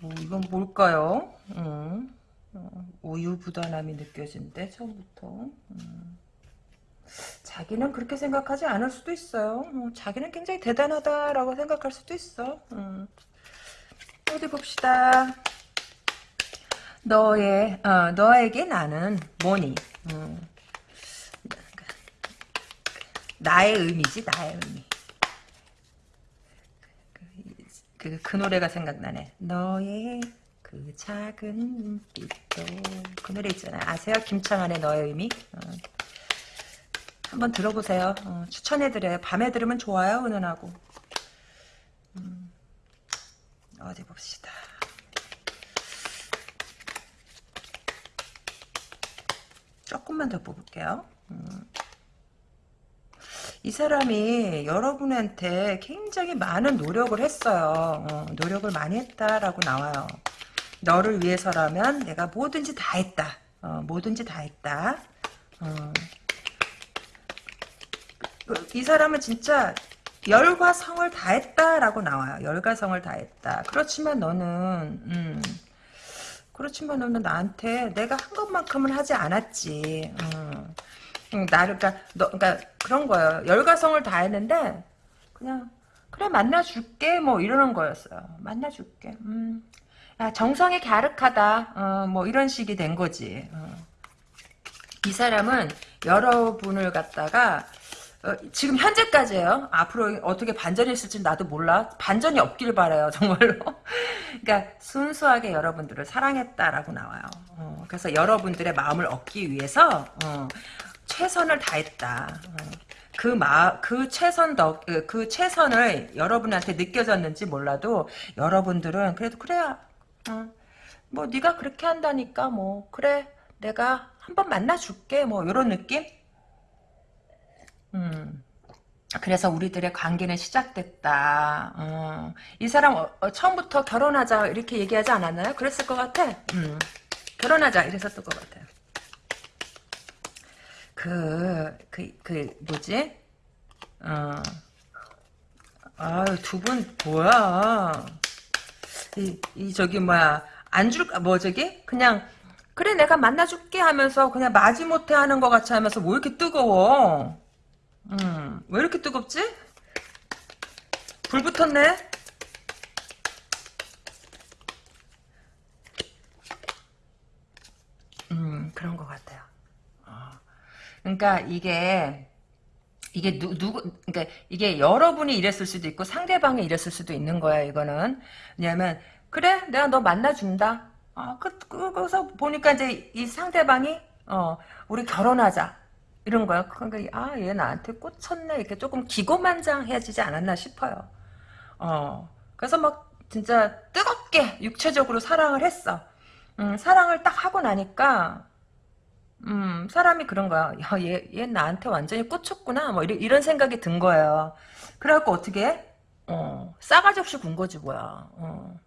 어, 이건 뭘까요? 음, 어, 우유부단함이 느껴진대 처음부터 음. 자기는 그렇게 생각하지 않을 수도 있어요 어, 자기는 굉장히 대단하다라고 생각할 수도 있어 음. 어디 봅시다 너의 어, 너에게 나는 뭐니 음. 나의 의미지 나의 의미 그, 그 노래가 생각나네. 너의 그 작은 눈빛도 그 노래 있잖아요. 아세요? 김창완의 너의 의미? 어. 한번 들어보세요. 어, 추천해드려요. 밤에 들으면 좋아요. 은은하고. 음, 어디 봅시다. 조금만 더 뽑을게요. 음. 이 사람이 여러분한테 굉장히 많은 노력을 했어요. 어, 노력을 많이 했다라고 나와요. 너를 위해서라면 내가 뭐든지 다 했다. 어, 뭐든지 다 했다. 어. 그, 이 사람은 진짜 열과 성을 다했다라고 나와요. 열과 성을 다했다. 그렇지만 너는 음, 그렇지만 너는 나한테 내가 한 것만큼은 하지 않았지. 음. 응, 나를 그러니까 너 그러니까 그런 거예요. 열과 성을 다했는데 그냥 그래 만나줄게 뭐 이러는 거였어요. 만나줄게. 음. 야, 정성이 갸륵하다. 어, 뭐 이런 식이 된 거지. 어. 이 사람은 여러분을 갖다가 어, 지금 현재까지예요. 앞으로 어떻게 반전이 있을지 나도 몰라. 반전이 없길 바래요, 정말로. 그러니까 순수하게 여러분들을 사랑했다라고 나와요. 어, 그래서 여러분들의 마음을 얻기 위해서 어, 최선을 다했다. 그 마, 그 최선 덕, 그, 그 최선을 여러분한테 느껴졌는지 몰라도 여러분들은 그래도 그래야, 어, 뭐 네가 그렇게 한다니까 뭐 그래 내가 한번 만나줄게 뭐 이런 느낌. 음. 그래서 우리들의 관계는 시작됐다. 어. 이 사람 어, 어, 처음부터 결혼하자 이렇게 얘기하지 않았나요? 그랬을 것 같아. 음. 결혼하자 이랬었던 것 같아요. 그, 그, 그, 뭐지? 어. 아유, 두 분, 뭐야. 이, 이, 저기, 뭐야. 안 줄, 뭐, 저기? 그냥, 그래, 내가 만나줄게 하면서 그냥 마지못해 하는 것 같이 하면서 뭐 이렇게 뜨거워? 음, 왜 이렇게 뜨겁지? 불 붙었네? 음, 그런 것 같아요. 그러니까 이게 이게 누, 누구 그러니까 이게 여러분이 이랬을 수도 있고 상대방이 이랬을 수도 있는 거야 이거는 왜냐면 그래 내가 너 만나준다 아 그, 그거서 보니까 이제 이 상대방이 어 우리 결혼하자 이런 거야 그러니까 아 얘 나한테 꽂혔네 이렇게 조금 기고만장해지지 않았나 싶어요 어 그래서 막 진짜 뜨겁게 육체적으로 사랑을 했어 음, 사랑을 딱 하고 나니까 음, 사람이 그런 거야. 야, 얘, 얘 나한테 완전히 꽂혔구나. 뭐, 이런, 이런 생각이 든 거예요. 그래갖고 어떻게 해? 어, 싸가지 없이 군 거지, 뭐야. 어.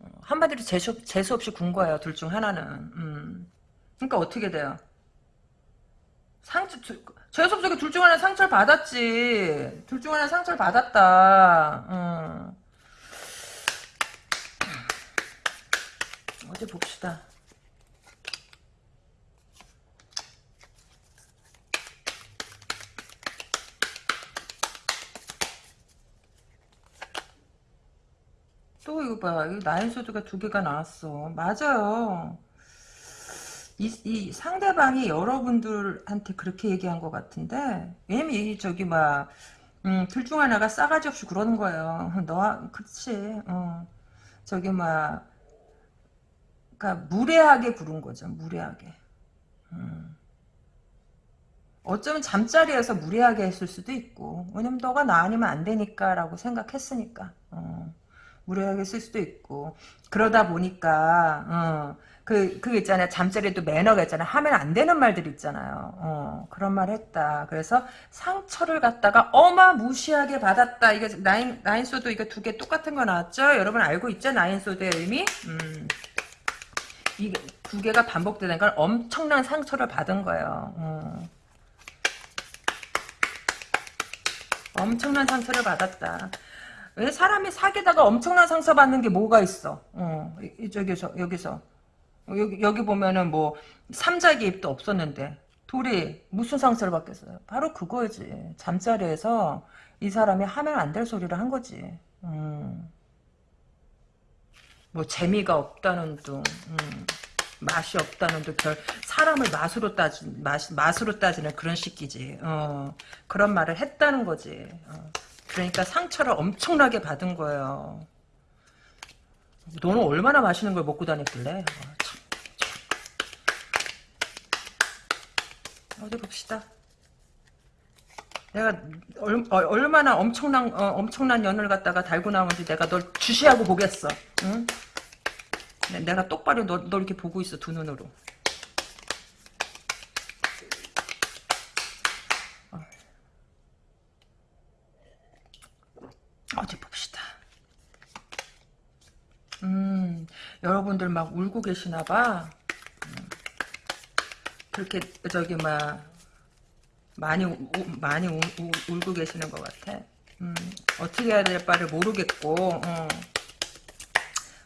어 한마디로 재수, 재수 없이 군 거예요, 둘 중 하나는. 음. 그러니까 어떻게 돼요? 상처, 재수 없이 둘중 하나 상처를 받았지. 둘 중 하나 상처를 받았다. 음. 어디 봅시다. 또 이거 봐. 이 나인소드가 두 개가 나왔어. 맞아요. 이, 이 상대방이 여러분들한테 그렇게 얘기한 것 같은데 왜냐면 이 저기 막 음, 둘 중 하나가 싸가지 없이 그러는 거예요. 너, 그치. 어. 저기 막 그러니까 무례하게 부른 거죠. 무례하게. 음. 어쩌면 잠자리에서 무례하게 했을 수도 있고 왜냐면 너가 나 아니면 안 되니까 라고 생각했으니까 어. 무례하게 쓸 수도 있고 그러다 보니까 어, 그, 그 있잖아요. 잠자리도 매너가 있잖아요. 하면 안 되는 말들 있잖아요. 어, 그런 말 했다. 그래서 상처를 갖다가 어마무시하게 받았다. 이게 나인, 나인소드 이거 두개 똑같은 거 나왔죠? 여러분 알고 있죠? 나인소드의 의미? 음. 이게 두 개가 반복되는 건 엄청난 상처를 받은 거예요. 어. 엄청난 상처를 받았다. 왜 사람이 사귀다가 엄청난 상처 받는 게 뭐가 있어? 어, 이, 저기서 여기서 여기 여기 보면은 뭐 삼자 개입도 없었는데 둘이 무슨 상처를 받겠어요? 바로 그거지. 잠자리에서 이 사람이 하면 안 될 소리를 한 거지. 음. 뭐 재미가 없다는 둥, 음. 맛이 없다는 둥, 결 사람을 맛으로 따지 맛 맛으로 따지는 그런 식이지. 어. 그런 말을 했다는 거지. 어. 그러니까 상처를 엄청나게 받은 거예요. 너는 얼마나 맛있는 걸 먹고 다녔길래? 어. 어디 봅시다. 내가 얼, 어, 마나 엄청난 어, 엄청난 연을 갖다가 달고 나오는지 내가 널 주시하고 보겠어. 응? 내가 똑바로 너, 너 이렇게 보고 있어 두 눈으로. 어디 봅시다. 음, 여러분들 막 울고 계시나 봐. 음, 그렇게, 저기, 막, 많이, 우, 많이 우, 우, 울고 계시는 것 같아. 음, 어떻게 해야 될 바를 모르겠고, 어,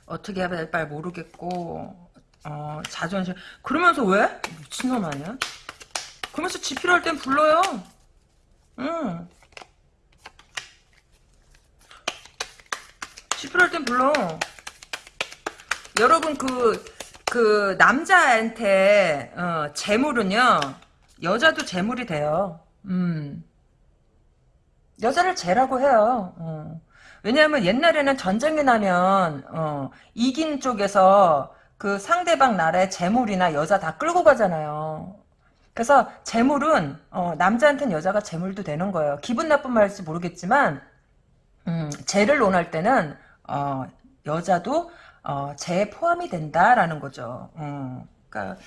어떻게 해야 될 바를 모르겠고, 어, 자존심. 그러면서 왜? 미친놈 아니야? 그러면서 지 필요할 땐 불러요. 응. 필요할 땐 불러. 여러분 그, 그 남자한테 어, 재물은요. 여자도 재물이 돼요. 음. 여자를 재라고 해요. 어. 왜냐하면 옛날에는 전쟁이 나면 어, 이긴 쪽에서 그 상대방 나라의 재물이나 여자 다 끌고 가잖아요. 그래서 재물은 어, 남자한테는 여자가 재물도 되는 거예요. 기분 나쁜 말일지 모르겠지만 음, 재를 논할 때는 어, 여자도 어, 재에 포함이 된다라는 거죠. 어, 그러니까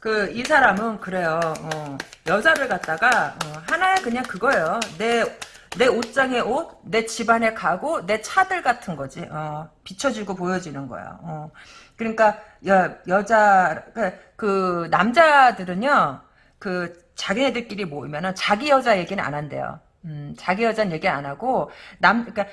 그 이 사람은 그래요. 어, 여자를 갖다가 어, 하나의 그냥 그거예요. 내 내 옷장의 옷, 내 집안의 가구, 내 차들 같은 거지. 어, 비춰지고 보여지는 거야. 어. 그러니까 여, 여자 그, 그 남자들은요. 그 자기네들끼리 모이면은 자기 여자 얘기는 안 한대요. 음, 자기 여자는 얘기 안 하고 남 그러니까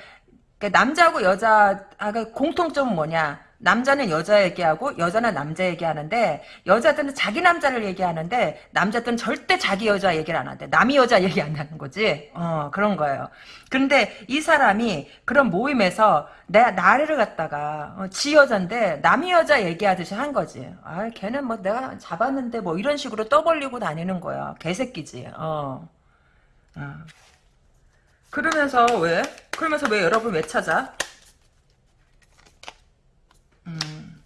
그러니까 남자하고 여자가 공통점은 뭐냐? 남자는 여자 얘기하고 여자는 남자 얘기하는데 여자들은 자기 남자를 얘기하는데 남자들은 절대 자기 여자 얘기를 안 하는데 남이 여자 얘기 안 하는 거지. 어 그런 거예요. 그런데 이 사람이 그런 모임에서 내 나를 갖다가 어, 지 여자인데 남이 여자 얘기하듯이 한 거지. 아 걔는 뭐 내가 잡았는데 뭐 이런 식으로 떠벌리고 다니는 거야. 개새끼지. 어. 어. 그러면서 왜? 그러면서 왜 여러분 왜 찾아? 음.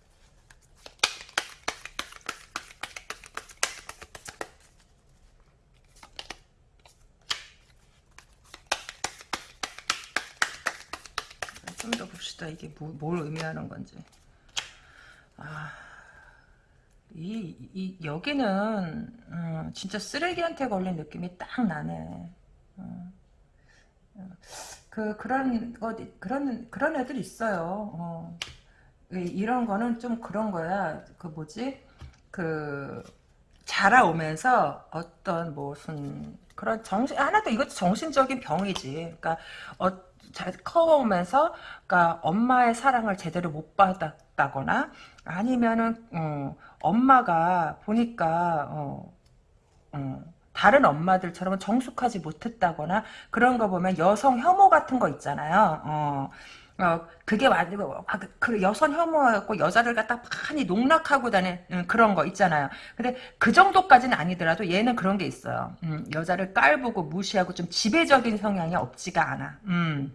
좀 더 봅시다. 이게 뭐, 뭘 의미하는 건지. 아, 이, 이, 여기는, 음, 진짜 쓰레기한테 걸린 느낌이 딱 나네. 음. 그 그런 것 그런 그런 애들 있어요. 어. 이런 거는 좀 그런 거야. 그 뭐지? 그 자라오면서 어떤 무슨 그런 정신 하나도 이것도 정신적인 병이지. 그러니까 어, 잘 커오면서 그러니까 엄마의 사랑을 제대로 못 받았다거나 아니면은 어, 엄마가 보니까 어, 어, 다른 엄마들처럼 정숙하지 못했다거나 그런 거 보면 여성 혐오 같은 거 있잖아요. 어, 어 그게 완전 아, 그, 그 여성 혐오였고 여자를 갖다 많이 농락하고 다니는 음, 그런 거 있잖아요. 근데 그 정도까지는 아니더라도 얘는 그런 게 있어요. 음, 여자를 깔보고 무시하고 좀 지배적인 성향이 없지가 않아. 음.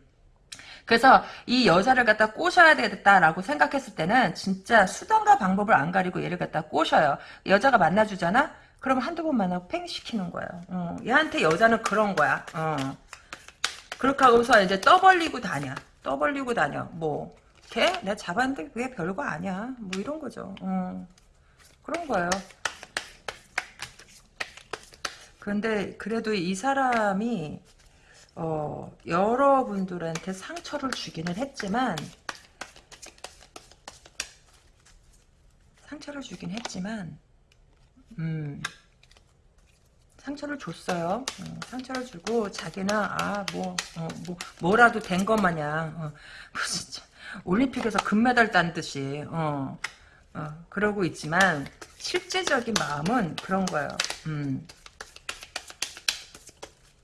그래서 이 여자를 갖다 꼬셔야 되겠다라고 생각했을 때는 진짜 수단과 방법을 안 가리고 얘를 갖다 꼬셔요. 여자가 만나주잖아? 그러면 한두 번 만나고 팽 시키는 거예요. 어, 얘한테 여자는 그런 거야. 어. 그렇게 하고서 이제 떠벌리고 다녀. 떠벌리고 다녀. 뭐 걔 내가 잡았는데 그게 별거 아니야. 뭐 이런 거죠. 어. 그런 거예요. 그런데 그래도 이 사람이 어, 여러분들한테 상처를 주기는 했지만 상처를 주긴 했지만 음, 상처를 줬어요. 어, 상처를 주고 자기는 아뭐 어, 뭐 뭐라도 된 것 마냥 어, 진짜 올림픽에서 금메달 딴 듯이 어, 어, 그러고 있지만 실제적인 마음은 그런 거예요. 음.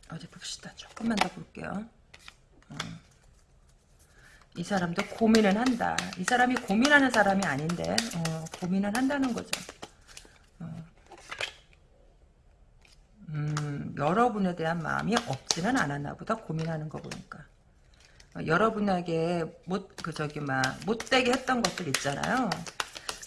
어디 봅시다. 조금만 더 볼게요. 어. 이 사람도 고민은 한다. 이 사람이 고민하는 사람이 아닌데 어, 고민은 한다는 거죠. 어. 음, 여러분에 대한 마음이 없지는 않았나 보다 고민하는 거 보니까 어, 여러분에게 못 그 저기 막 못되게 했던 것들 있잖아요.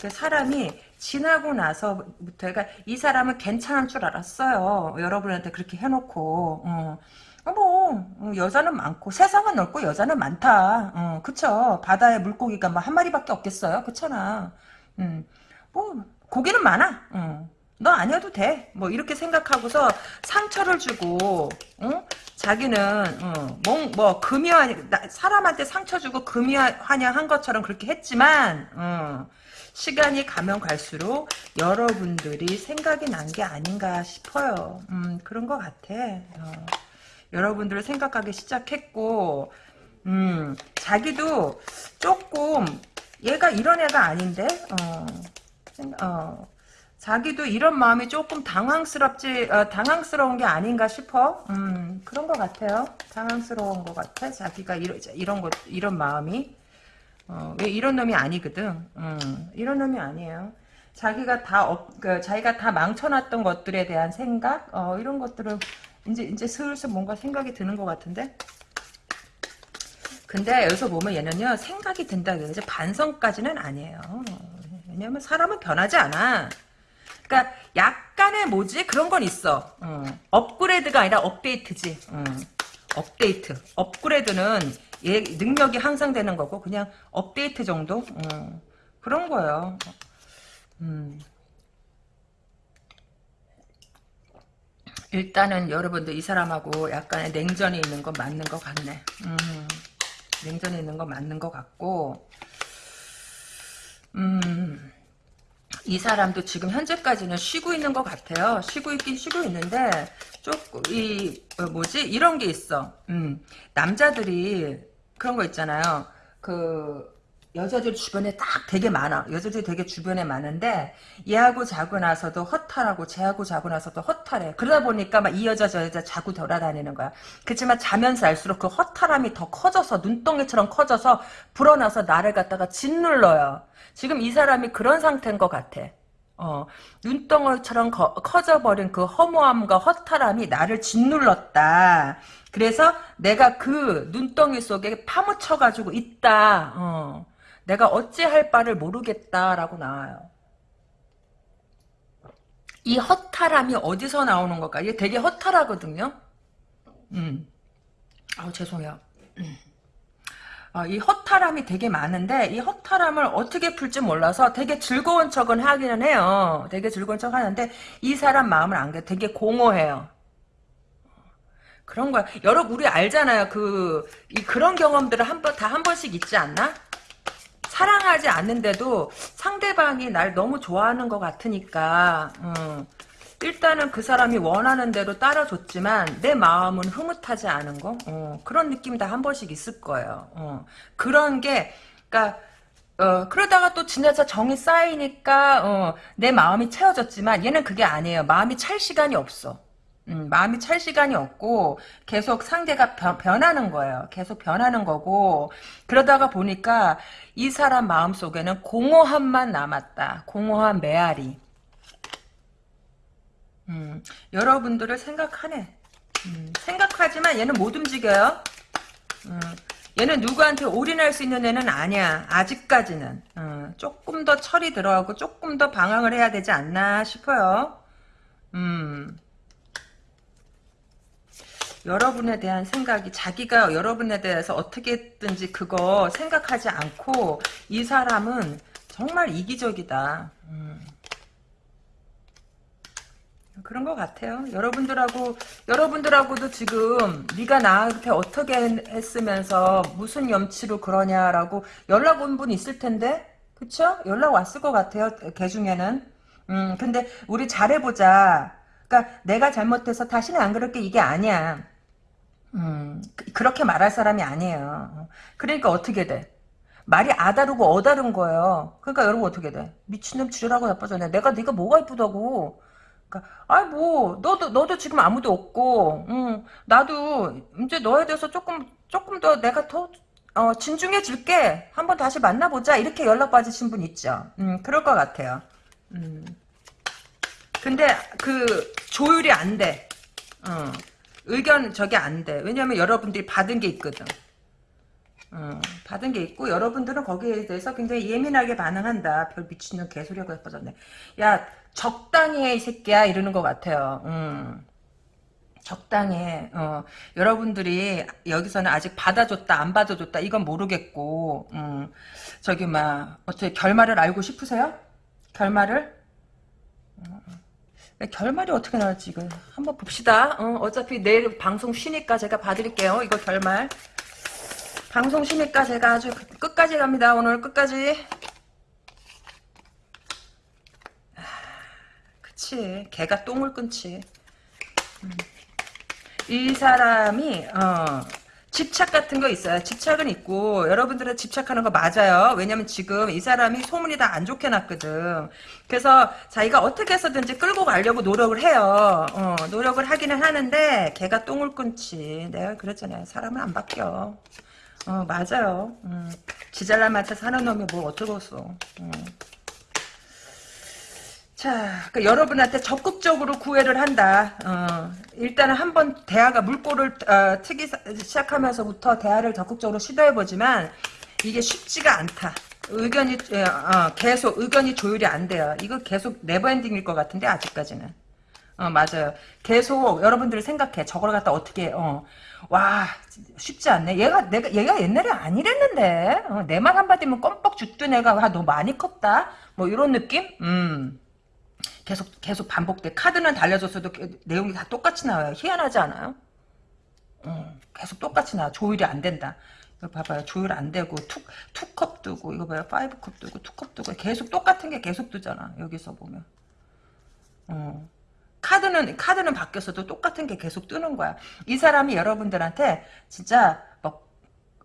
그 사람이 지나고 나서부터 그러니까 이 사람은 괜찮을 줄 알았어요. 여러분한테 그렇게 해놓고 어. 어, 뭐 어, 여자는 많고 세상은 넓고 여자는 많다. 어, 그쵸? 바다에 물고기가 뭐 한 마리밖에 없겠어요. 그렇잖아. 음, 뭐 고기는 많아. 어. 너 아니어도 돼. 뭐 이렇게 생각하고서 상처를 주고 어? 자기는 어, 뭐, 뭐 금이화 사람한테 상처 주고 금이화한 것처럼 그렇게 했지만 어, 시간이 가면 갈수록 여러분들이 생각이 난 게 아닌가 싶어요. 음, 그런 것 같아. 어. 여러분들을 생각하기 시작했고, 음, 자기도 조금, 얘가 이런 애가 아닌데, 어, 어, 자기도 이런 마음이 조금 당황스럽지, 어, 당황스러운 게 아닌가 싶어. 음, 그런 것 같아요. 당황스러운 것 같아. 자기가 이런, 이런 것, 이런 마음이. 어, 왜 이런 놈이 아니거든. 음, 이런 놈이 아니에요. 자기가 다, 업, 그, 자기가 다 망쳐놨던 것들에 대한 생각, 어, 이런 것들을 이제 이제 슬슬 뭔가 생각이 드는 것 같은데. 근데 여기서 보면 얘는요 생각이 든다 그러지 반성까지는 아니에요. 왜냐면 사람은 변하지 않아. 그러니까 약간의 뭐지 그런 건 있어. 어. 업그레이드가 아니라 업데이트지. 어. 업데이트. 업그레이드는 얘 능력이 향상 되는 거고 그냥 업데이트 정도 어. 그런 거예요. 음. 일단은 여러분들 이 사람하고 약간의 냉전이 있는 건 맞는 것 같네. 음, 냉전이 있는 건 맞는 것 같고, 음, 이 사람도 지금 현재까지는 쉬고 있는 것 같아요. 쉬고 있긴 쉬고 있는데, 조금, 이, 어, 뭐지? 이런 게 있어. 음, 남자들이 그런 거 있잖아요. 그, 여자들 주변에 딱 되게 많아. 여자들이 되게 주변에 많은데 얘하고 자고 나서도 허탈하고 쟤하고 자고 나서도 허탈해. 그러다 보니까 막 이 여자 저 여자 자고 돌아다니는 거야. 그렇지만 자면서 알수록 그 허탈함이 더 커져서 눈덩이처럼 커져서 불어나서 나를 갖다가 짓눌러요. 지금 이 사람이 그런 상태인 것 같아. 어, 눈덩이처럼 거, 커져버린 그 허무함과 허탈함이 나를 짓눌렀다. 그래서 내가 그 눈덩이 속에 파묻혀가지고 있다. 어. 내가 어찌할 바를 모르겠다라고 나와요. 이 허탈함이 어디서 나오는 걸까? 이게 되게 허탈하거든요. 음. 아우 죄송해요. 음. 어, 이 허탈함이 되게 많은데 이 허탈함을 어떻게 풀지 몰라서 되게 즐거운 척은 하기는 해요. 되게 즐거운 척 하는데 이 사람 마음을 안게 되게 공허해요. 그런 거야. 여러분 우리 알잖아요. 그 이 그런 경험들을 한 번 다 한 번씩 있지 않나? 사랑하지 않는데도 상대방이 날 너무 좋아하는 것 같으니까 음, 일단은 그 사람이 원하는 대로 따라줬지만 내 마음은 흐뭇하지 않은 거 어, 그런 느낌이 다한 번씩 있을 거예요. 어, 그런 게 그러니까 어, 그러다가 또 지나서 정이 쌓이니까 어, 내 마음이 채워졌지만 얘는 그게 아니에요. 마음이 찰 시간이 없어. 음, 마음이 찰 시간이 없고 계속 상대가 변, 변하는 거예요. 계속 변하는 거고 그러다가 보니까 이 사람 마음속에는 공허함만 남았다. 공허한 메아리. 음, 여러분들을 생각하네. 음, 생각하지만 얘는 못 움직여요. 음, 얘는 누구한테 올인할 수 있는 애는 아니야. 아직까지는. 음, 조금 더 철이 들어가고 조금 더 방황을 해야 되지 않나 싶어요. 음. 여러분에 대한 생각이 자기가 여러분에 대해서 어떻게든지 그거 생각하지 않고 이 사람은 정말 이기적이다. 음. 그런 것 같아요. 여러분들하고 여러분들하고도 지금 네가 나한테 어떻게 했으면서 무슨 염치로 그러냐라고 연락 온 분 있을 텐데, 그쵸? 연락 왔을 것 같아요. 개 중에는. 음, 근데 우리 잘해보자. 그러니까 내가 잘못해서 다시는 안 그럴게 이게 아니야. 음, 그, 렇게 말할 사람이 아니에요. 그러니까 어떻게 돼? 말이 아다르고 어다른 거예요. 그러니까 여러분 어떻게 돼? 미친놈 지랄하고 나빠졌네. 내가 네가 뭐가 이쁘다고. 그러니까 아이 뭐 너도 너도 지금 아무도 없고, 응, 나도 이제 너에 대해서 조금 조금 더 내가 더 어, 진중해 줄게. 한번 다시 만나보자. 이렇게 연락 받으신 분 있죠. 음, 그럴 것 같아요. 음. 근데 그 조율이 안 돼. 어. 의견 저게 안 돼. 왜냐면 여러분들이 받은 게 있거든. 어, 받은 게 있고 여러분들은 거기에 대해서 굉장히 예민하게 반응한다. 별 미친년 개소리가 예뻐졌네. 야 적당히 해 이 새끼야 이러는 것 같아요. 음. 적당히 해. 어, 여러분들이 여기서는 아직 받아줬다 안 받아줬다 이건 모르겠고 음, 저기 막 어떻게 결말을 알고 싶으세요? 결말을? 어. 결말이 어떻게 나올지 이거 한번 봅시다. 어, 차피 내일 방송 쉬니까 제가 봐드릴게요. 이거 결말. 방송 쉬니까 제가 아주 끝까지 갑니다. 오늘 끝까지. 그치. 개가 똥을 끊지. 음. 이 사람이 어, 집착 같은 거 있어요. 집착은 있고 여러분들은 집착하는 거 맞아요. 왜냐면 지금 이 사람이 소문이 다 안 좋게 났거든. 그래서 자기가 어떻게 해서든지 끌고 가려고 노력을 해요. 어, 노력을 하기는 하는데 걔가 똥을 끊지. 내가 그랬잖아요. 사람은 안 바뀌어. 어 맞아요. 음, 지잘난 맛에 사는 놈이 뭐 어쩌겠어. 음. 자, 그 여러분한테 적극적으로 구애를 한다. 어, 일단은 한번 대화가 물꼬를 어, 트기 시작하면서부터 대화를 적극적으로 시도해보지만 이게 쉽지가 않다. 의견이 어, 계속 의견이 조율이 안 돼요. 이거 계속 네버엔딩일 것 같은데 아직까지는. 어 맞아요. 계속 여러분들이 생각해. 저걸 갖다 어떻게 어. 와 쉽지 않네. 얘가 내가 얘가 옛날에 아니랬는데 어, 내말 한마디면 껌뻑 죽던 애가 와, 너 많이 컸다. 뭐 이런 느낌? 음. 계속 계속 반복돼. 카드는 달려줬어도 내용이 다 똑같이 나와요. 희한하지 않아요? 음, 계속 똑같이 나와. 조율이 안 된다. 이거 봐봐요. 조율 안 되고 two, two cup 두고 이거 봐요. five cup 두고 two cup 두고 계속 똑같은 게 계속 뜨잖아. 여기서 보면. 어. 카드는 카드는 바뀌었어도 똑같은 게 계속 뜨는 거야. 이 사람이 여러분들한테 진짜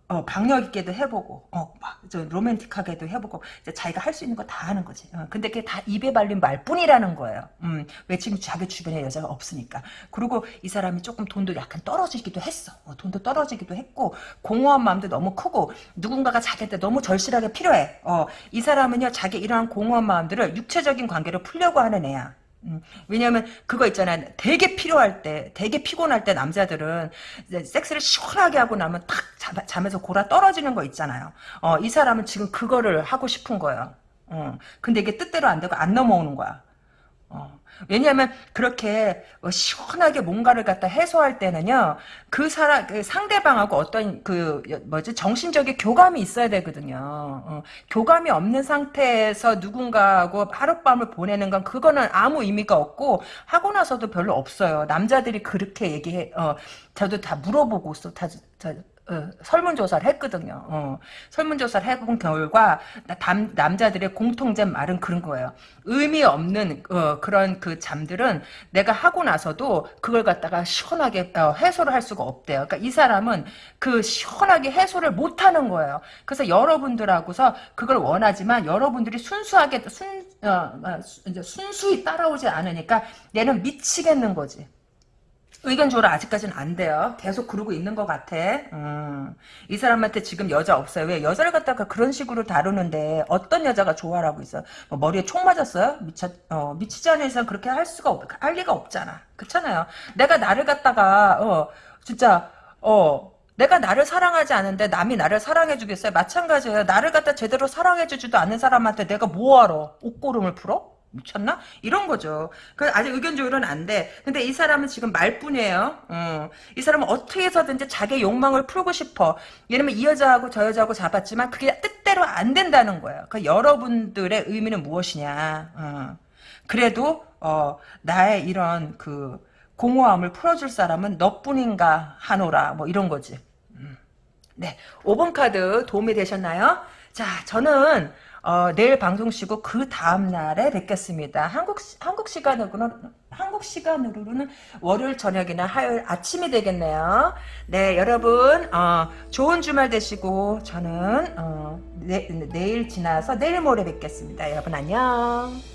어, 박력 있게도 해보고, 어, 막, 저, 로맨틱하게도 해보고, 이제 자기가 할 수 있는 거 다 하는 거지. 어, 근데 그게 다 입에 발린 말뿐이라는 거예요. 음, 왜 지금 자기 주변에 여자가 없으니까. 그리고 이 사람이 조금 돈도 약간 떨어지기도 했어. 어, 돈도 떨어지기도 했고, 공허한 마음도 너무 크고, 누군가가 자기한테 너무 절실하게 필요해. 어, 이 사람은요, 자기 이러한 공허한 마음들을 육체적인 관계로 풀려고 하는 애야. 음, 왜냐면 그거 있잖아요. 되게 필요할 때, 되게 피곤할 때 남자들은 섹스를 시원하게 하고 나면 탁 잠, 에서 골아 떨어지는 거 있잖아요. 어, 이 사람은 지금 그거를 하고 싶은 거예요. 어, 근데 이게 뜻대로 안 되고 안 넘어오는 거야. 어. 왜냐하면 그렇게 어, 시원하게 뭔가를 갖다 해소할 때는요 그 사람 그 상대방하고 어떤 그 뭐지 정신적인 교감이 있어야 되거든요. 어, 교감이 없는 상태에서 누군가하고 하룻밤을 보내는 건 그거는 아무 의미가 없고 하고 나서도 별로 없어요. 남자들이 그렇게 얘기해. 어, 저도 다 물어보고 있어. 다, 다 어, 설문조사를 했거든요. 어, 설문조사를 해본 결과 남, 남자들의 공통된 말은 그런 거예요. 의미 없는 어, 그런 그 잠들은 내가 하고 나서도 그걸 갖다가 시원하게 어, 해소를 할 수가 없대요. 그러니까 이 사람은 그 시원하게 해소를 못하는 거예요. 그래서 여러분들하고서 그걸 원하지만 여러분들이 순수하게 순, 어, 어, 순수히 따라오지 않으니까 얘는 미치겠는 거지. 의견 조율 아직까지는 안 돼요. 계속 그러고 있는 것 같아. 음. 이 사람한테 지금 여자 없어요. 왜 여자를 갖다가 그런 식으로 다루는데 어떤 여자가 좋아라고 있어? 뭐 머리에 총 맞았어요? 미쳐, 어, 미치지 않은 이상 그렇게 할 수가 없, 할 리가 없잖아. 그렇잖아요. 내가 나를 갖다가 어 진짜 어 내가 나를 사랑하지 않은데 남이 나를 사랑해 주겠어요? 마찬가지예요. 나를 갖다 제대로 사랑해 주지도 않는 사람한테 내가 뭐하러 옷고름을 풀어? 미쳤나? 이런 거죠. 그 아직 의견 조율은 안 돼. 근데 이 사람은 지금 말뿐이에요. 어. 이 사람은 어떻게 해서든지 자기 욕망을 풀고 싶어. 왜냐면 이 여자하고 저 여자하고 잡았지만 그게 뜻대로 안 된다는 거예요. 그 여러분들의 의미는 무엇이냐. 어. 그래도 어, 나의 이런 그 공허함을 풀어줄 사람은 너뿐인가 하노라. 뭐 이런 거지. 음. 네, 5번 카드 도움이 되셨나요? 자, 저는 어, 내일 방송 쉬고 그 다음 날에 뵙겠습니다. 한국 시- 한국 시간으로는 한국 시간으로는 월요일 저녁이나 화요일 아침이 되겠네요. 네, 여러분 어, 좋은 주말 되시고 저는 어, 내, 내일 지나서 내일 모레 뵙겠습니다. 여러분 안녕.